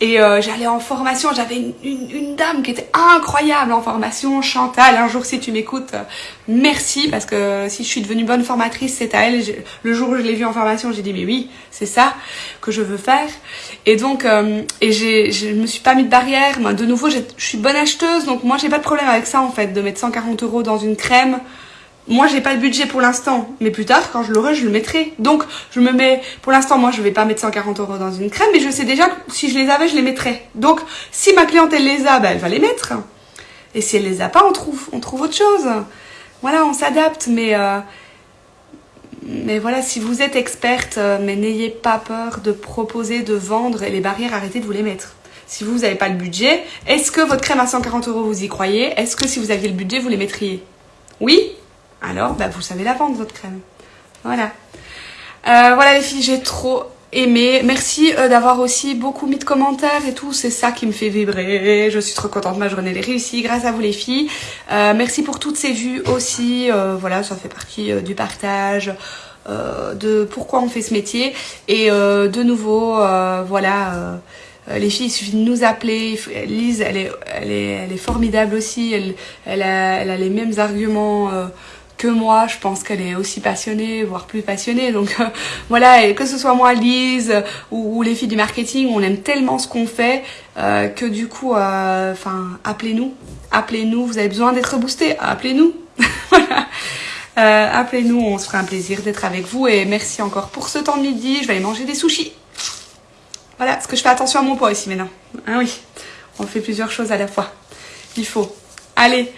Et euh, j'allais en formation. J'avais une, dame qui était incroyable en formation. Chantal, un jour, si tu m'écoutes, euh, merci. Parce que si je suis devenue bonne formatrice, c'est à elle. Le jour où je l'ai vue en formation, j'ai dit, mais oui, c'est ça que je veux faire. Et donc, et je me suis pas mis de barrière. de nouveau, je suis bonne acheteuse. Donc, moi, j'ai pas de problème avec ça, en fait, de mettre 140 euros dans une crème. Moi, j'ai pas le budget pour l'instant, mais plus tard, quand je l'aurai, je le mettrai. Donc, je me mets, pour l'instant, moi, je vais pas mettre 140 euros dans une crème, mais je sais déjà que si je les avais, je les mettrais. Donc, si ma cliente, elle les a, ben, elle va les mettre. Et si elle les a pas, on trouve, on trouve autre chose. Voilà, on s'adapte, mais, euh, mais voilà, si vous êtes experte, euh, mais n'ayez pas peur de proposer, de vendre, et les barrières, arrêtez de vous les mettre. Si vous n'avez pas le budget, est-ce que votre crème à 140 euros, vous y croyez? Est-ce que si vous aviez le budget, vous les mettriez? Oui? Alors bah, vous savez la vendre votre crème. Voilà. Euh, voilà les filles, j'ai trop aimé. Merci euh, d'avoir aussi beaucoup mis de commentaires et tout. C'est ça qui me fait vibrer. Je suis trop contente. Ma journée est réussie grâce à vous les filles. Euh, merci pour toutes ces vues aussi. voilà, ça fait partie du partage. de pourquoi on fait ce métier et de nouveau voilà les filles, il suffit de nous appeler. Lise, elle est, elle est, elle est formidable aussi. Elle, elle, a, elle a les mêmes arguments que moi, je pense qu'elle est aussi passionnée, voire plus passionnée. Donc euh, (laughs) voilà, et que ce soit moi, Lise ou, les filles du marketing, on aime tellement ce qu'on fait euh, que du coup, euh, enfin, appelez-nous, appelez-nous. Vous avez besoin d'être boosté, appelez-nous. (laughs) voilà. appelez-nous, on se fera un plaisir d'être avec vous et merci encore pour ce temps de midi. Je vais aller manger des sushis. Voilà, parce que je fais attention à mon poids ici maintenant. Ah oui, on fait plusieurs choses à la fois. Il faut. Allez,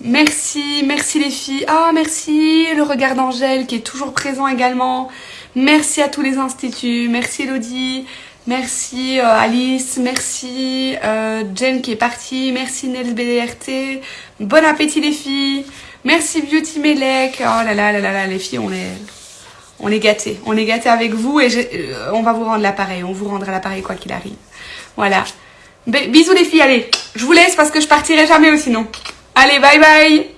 Merci, merci les filles. Ah, merci le regard d'Angèle qui est toujours présent également. Merci à tous les instituts. Merci Elodie. Merci euh, Alice. Merci euh, Jen qui est partie. Merci Nels BDRT. Bon appétit les filles. Merci Beauty Melek. Oh là là là là là, les filles, on est, on gâtés. On est gâtés avec vous et euh, on va vous rendre l'appareil. On vous rendra l'appareil quoi qu'il arrive. Voilà. bisous les filles, allez. Je vous laisse parce que je partirai jamais sinon. Allez, bye bye